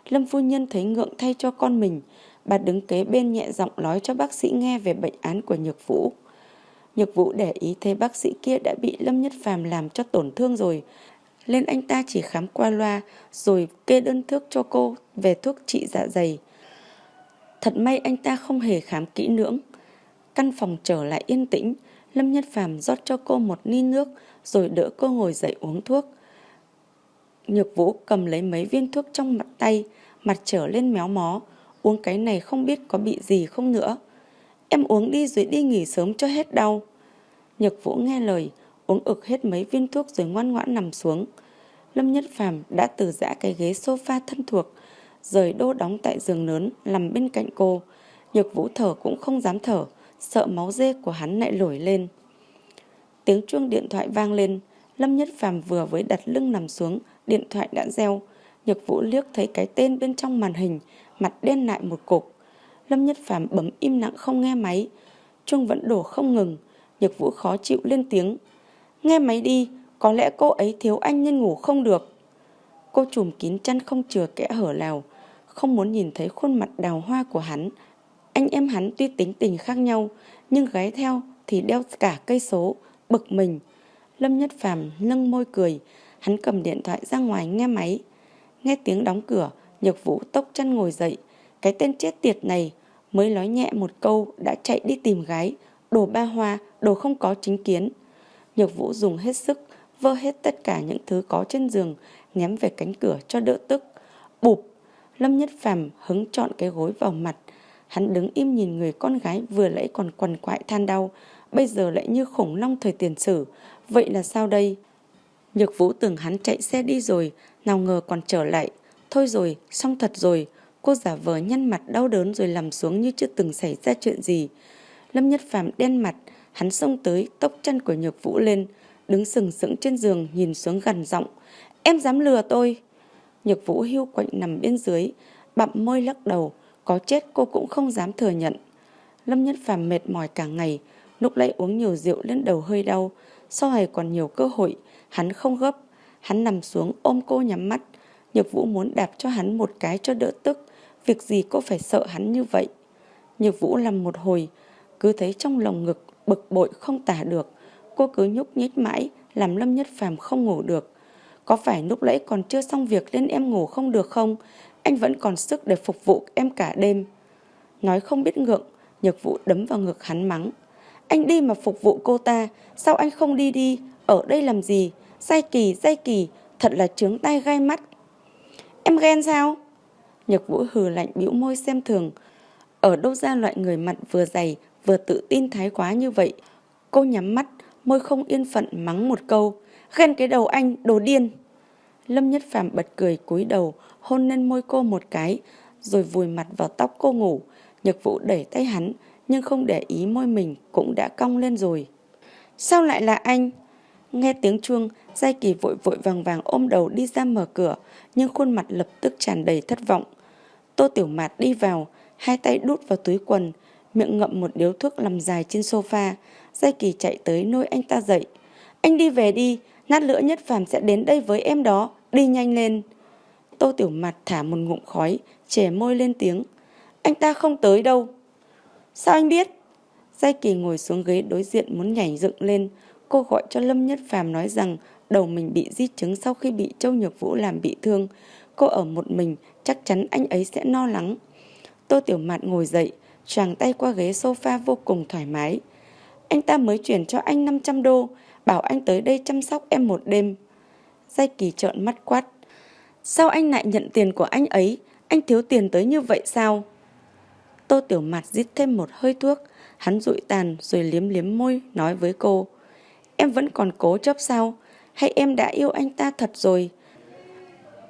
Lâm phu nhân thấy ngượng thay cho con mình, bà đứng kế bên nhẹ giọng nói cho bác sĩ nghe về bệnh án của Nhược Vũ. Nhược Vũ để ý thấy bác sĩ kia đã bị Lâm Nhất Phàm làm cho tổn thương rồi, nên anh ta chỉ khám qua loa rồi kê đơn thuốc cho cô về thuốc trị dạ dày. Thật may anh ta không hề khám kỹ lưỡng. Căn phòng trở lại yên tĩnh, Lâm Nhất Phàm rót cho cô một ly nước rồi đỡ cô ngồi dậy uống thuốc. Nhược Vũ cầm lấy mấy viên thuốc trong mặt tay, mặt trở lên méo mó, uống cái này không biết có bị gì không nữa. Em uống đi rồi đi nghỉ sớm cho hết đau. Nhược Vũ nghe lời, uống ực hết mấy viên thuốc rồi ngoan ngoãn nằm xuống. Lâm Nhất Phàm đã từ giã cái ghế sofa thân thuộc, rời đô đóng tại giường lớn nằm bên cạnh cô. Nhược Vũ thở cũng không dám thở, sợ máu dê của hắn lại nổi lên. Tiếng chuông điện thoại vang lên, Lâm Nhất Phàm vừa với đặt lưng nằm xuống, điện thoại đã reo. Nhược Vũ liếc thấy cái tên bên trong màn hình, mặt đen lại một cục. Lâm Nhất Phàm bấm im lặng không nghe máy. Chuông vẫn đổ không ngừng, Nhược Vũ khó chịu lên tiếng. Nghe máy đi, có lẽ cô ấy thiếu anh nên ngủ không được. Cô trùm kín chăn không chừa kẽ hở nào, không muốn nhìn thấy khuôn mặt đào hoa của hắn. Anh em hắn tuy tính tình khác nhau, nhưng gái theo thì đeo cả cây số, bực mình. Lâm Nhất Phàm nâng môi cười, hắn cầm điện thoại ra ngoài nghe máy. Nghe tiếng đóng cửa, Nhược Vũ tốc chân ngồi dậy. Cái tên chết tiệt này mới nói nhẹ một câu đã chạy đi tìm gái, đồ ba hoa, đồ không có chính kiến. Nhược Vũ dùng hết sức, vơ hết tất cả những thứ có trên giường, ném về cánh cửa cho đỡ tức. Bụp! Lâm Nhất Phàm hứng chọn cái gối vào mặt. Hắn đứng im nhìn người con gái vừa lẫy còn quằn quại than đau, bây giờ lại như khủng long thời tiền sử. Vậy là sao đây? Nhược Vũ tưởng hắn chạy xe đi rồi, nào ngờ còn trở lại. Thôi rồi, xong thật rồi. Cô giả vờ nhăn mặt đau đớn rồi nằm xuống như chưa từng xảy ra chuyện gì. Lâm Nhất Phàm đen mặt, hắn xông tới, tốc chân của Nhược Vũ lên, đứng sừng sững trên giường nhìn xuống gần giọng. Em dám lừa tôi. Nhược Vũ hưu quạnh nằm bên dưới, bặm môi lắc đầu, có chết cô cũng không dám thừa nhận. Lâm Nhất Phàm mệt mỏi cả ngày, Lúc nãy uống nhiều rượu lên đầu hơi đau, sau này còn nhiều cơ hội, hắn không gấp. Hắn nằm xuống ôm cô nhắm mắt. Nhược Vũ muốn đạp cho hắn một cái cho đỡ tức. Việc gì cô phải sợ hắn như vậy? Nhược Vũ làm một hồi, cứ thấy trong lòng ngực bực bội không tả được. Cô cứ nhúc nhích mãi, làm Lâm Nhất Phàm không ngủ được. Có phải lúc nãy còn chưa xong việc nên em ngủ không được không? Anh vẫn còn sức để phục vụ em cả đêm. Nói không biết ngượng, Nhược Vũ đấm vào ngực hắn mắng. Anh đi mà phục vụ cô ta, sao anh không đi đi? Ở đây làm gì? Dai kỳ, dai kỳ, thật là trướng tay gai mắt. Em ghen sao? Nhược Vũ hừ lạnh bĩu môi xem thường. Ở đâu ra loại người mặt vừa dày, vừa tự tin thái quá như vậy? Cô nhắm mắt, môi không yên phận mắng một câu. Ghen cái đầu anh, đồ điên. Lâm Nhất Phàm bật cười cúi đầu, hôn lên môi cô một cái, rồi vùi mặt vào tóc cô ngủ. Nhược Vũ đẩy tay hắn, nhưng không để ý môi mình cũng đã cong lên rồi. Sao lại là anh? Nghe tiếng chuông, Giai Kỳ vội vội vàng vàng ôm đầu đi ra mở cửa, nhưng khuôn mặt lập tức tràn đầy thất vọng. Tô Tiểu Mạt đi vào, hai tay đút vào túi quần, miệng ngậm một điếu thuốc nằm dài trên sofa. Giai Kỳ chạy tới nôi anh ta dậy. Anh đi về đi, nát nữa nhất phàm sẽ đến đây với em đó, đi nhanh lên. Tô Tiểu mặt thả một ngụm khói, chè môi lên tiếng. Anh ta không tới đâu. Sao anh biết? Giai Kỳ ngồi xuống ghế đối diện muốn nhảy dựng lên. Cô gọi cho Lâm Nhất Phàm nói rằng đầu mình bị di chứng sau khi bị Châu Nhược Vũ làm bị thương. Cô ở một mình, chắc chắn anh ấy sẽ no lắng. Tô Tiểu Mạt ngồi dậy, tràng tay qua ghế sofa vô cùng thoải mái. Anh ta mới chuyển cho anh 500 đô, bảo anh tới đây chăm sóc em một đêm. Giai Kỳ trợn mắt quát. Sao anh lại nhận tiền của anh ấy? Anh thiếu tiền tới như vậy sao? Tô Tiểu Mạt rít thêm một hơi thuốc, hắn rụi tàn rồi liếm liếm môi nói với cô. Em vẫn còn cố chấp sao? Hay em đã yêu anh ta thật rồi?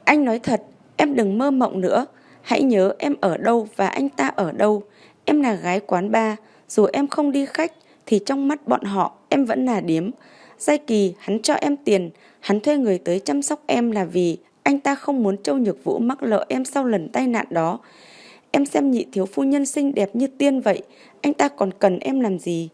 Anh nói thật, em đừng mơ mộng nữa. Hãy nhớ em ở đâu và anh ta ở đâu. Em là gái quán bar, dù em không đi khách thì trong mắt bọn họ em vẫn là điếm. Giai kỳ hắn cho em tiền, hắn thuê người tới chăm sóc em là vì anh ta không muốn Châu Nhược Vũ mắc lỡ em sau lần tai nạn đó. Em xem nhị thiếu phu nhân xinh đẹp như tiên vậy, anh ta còn cần em làm gì?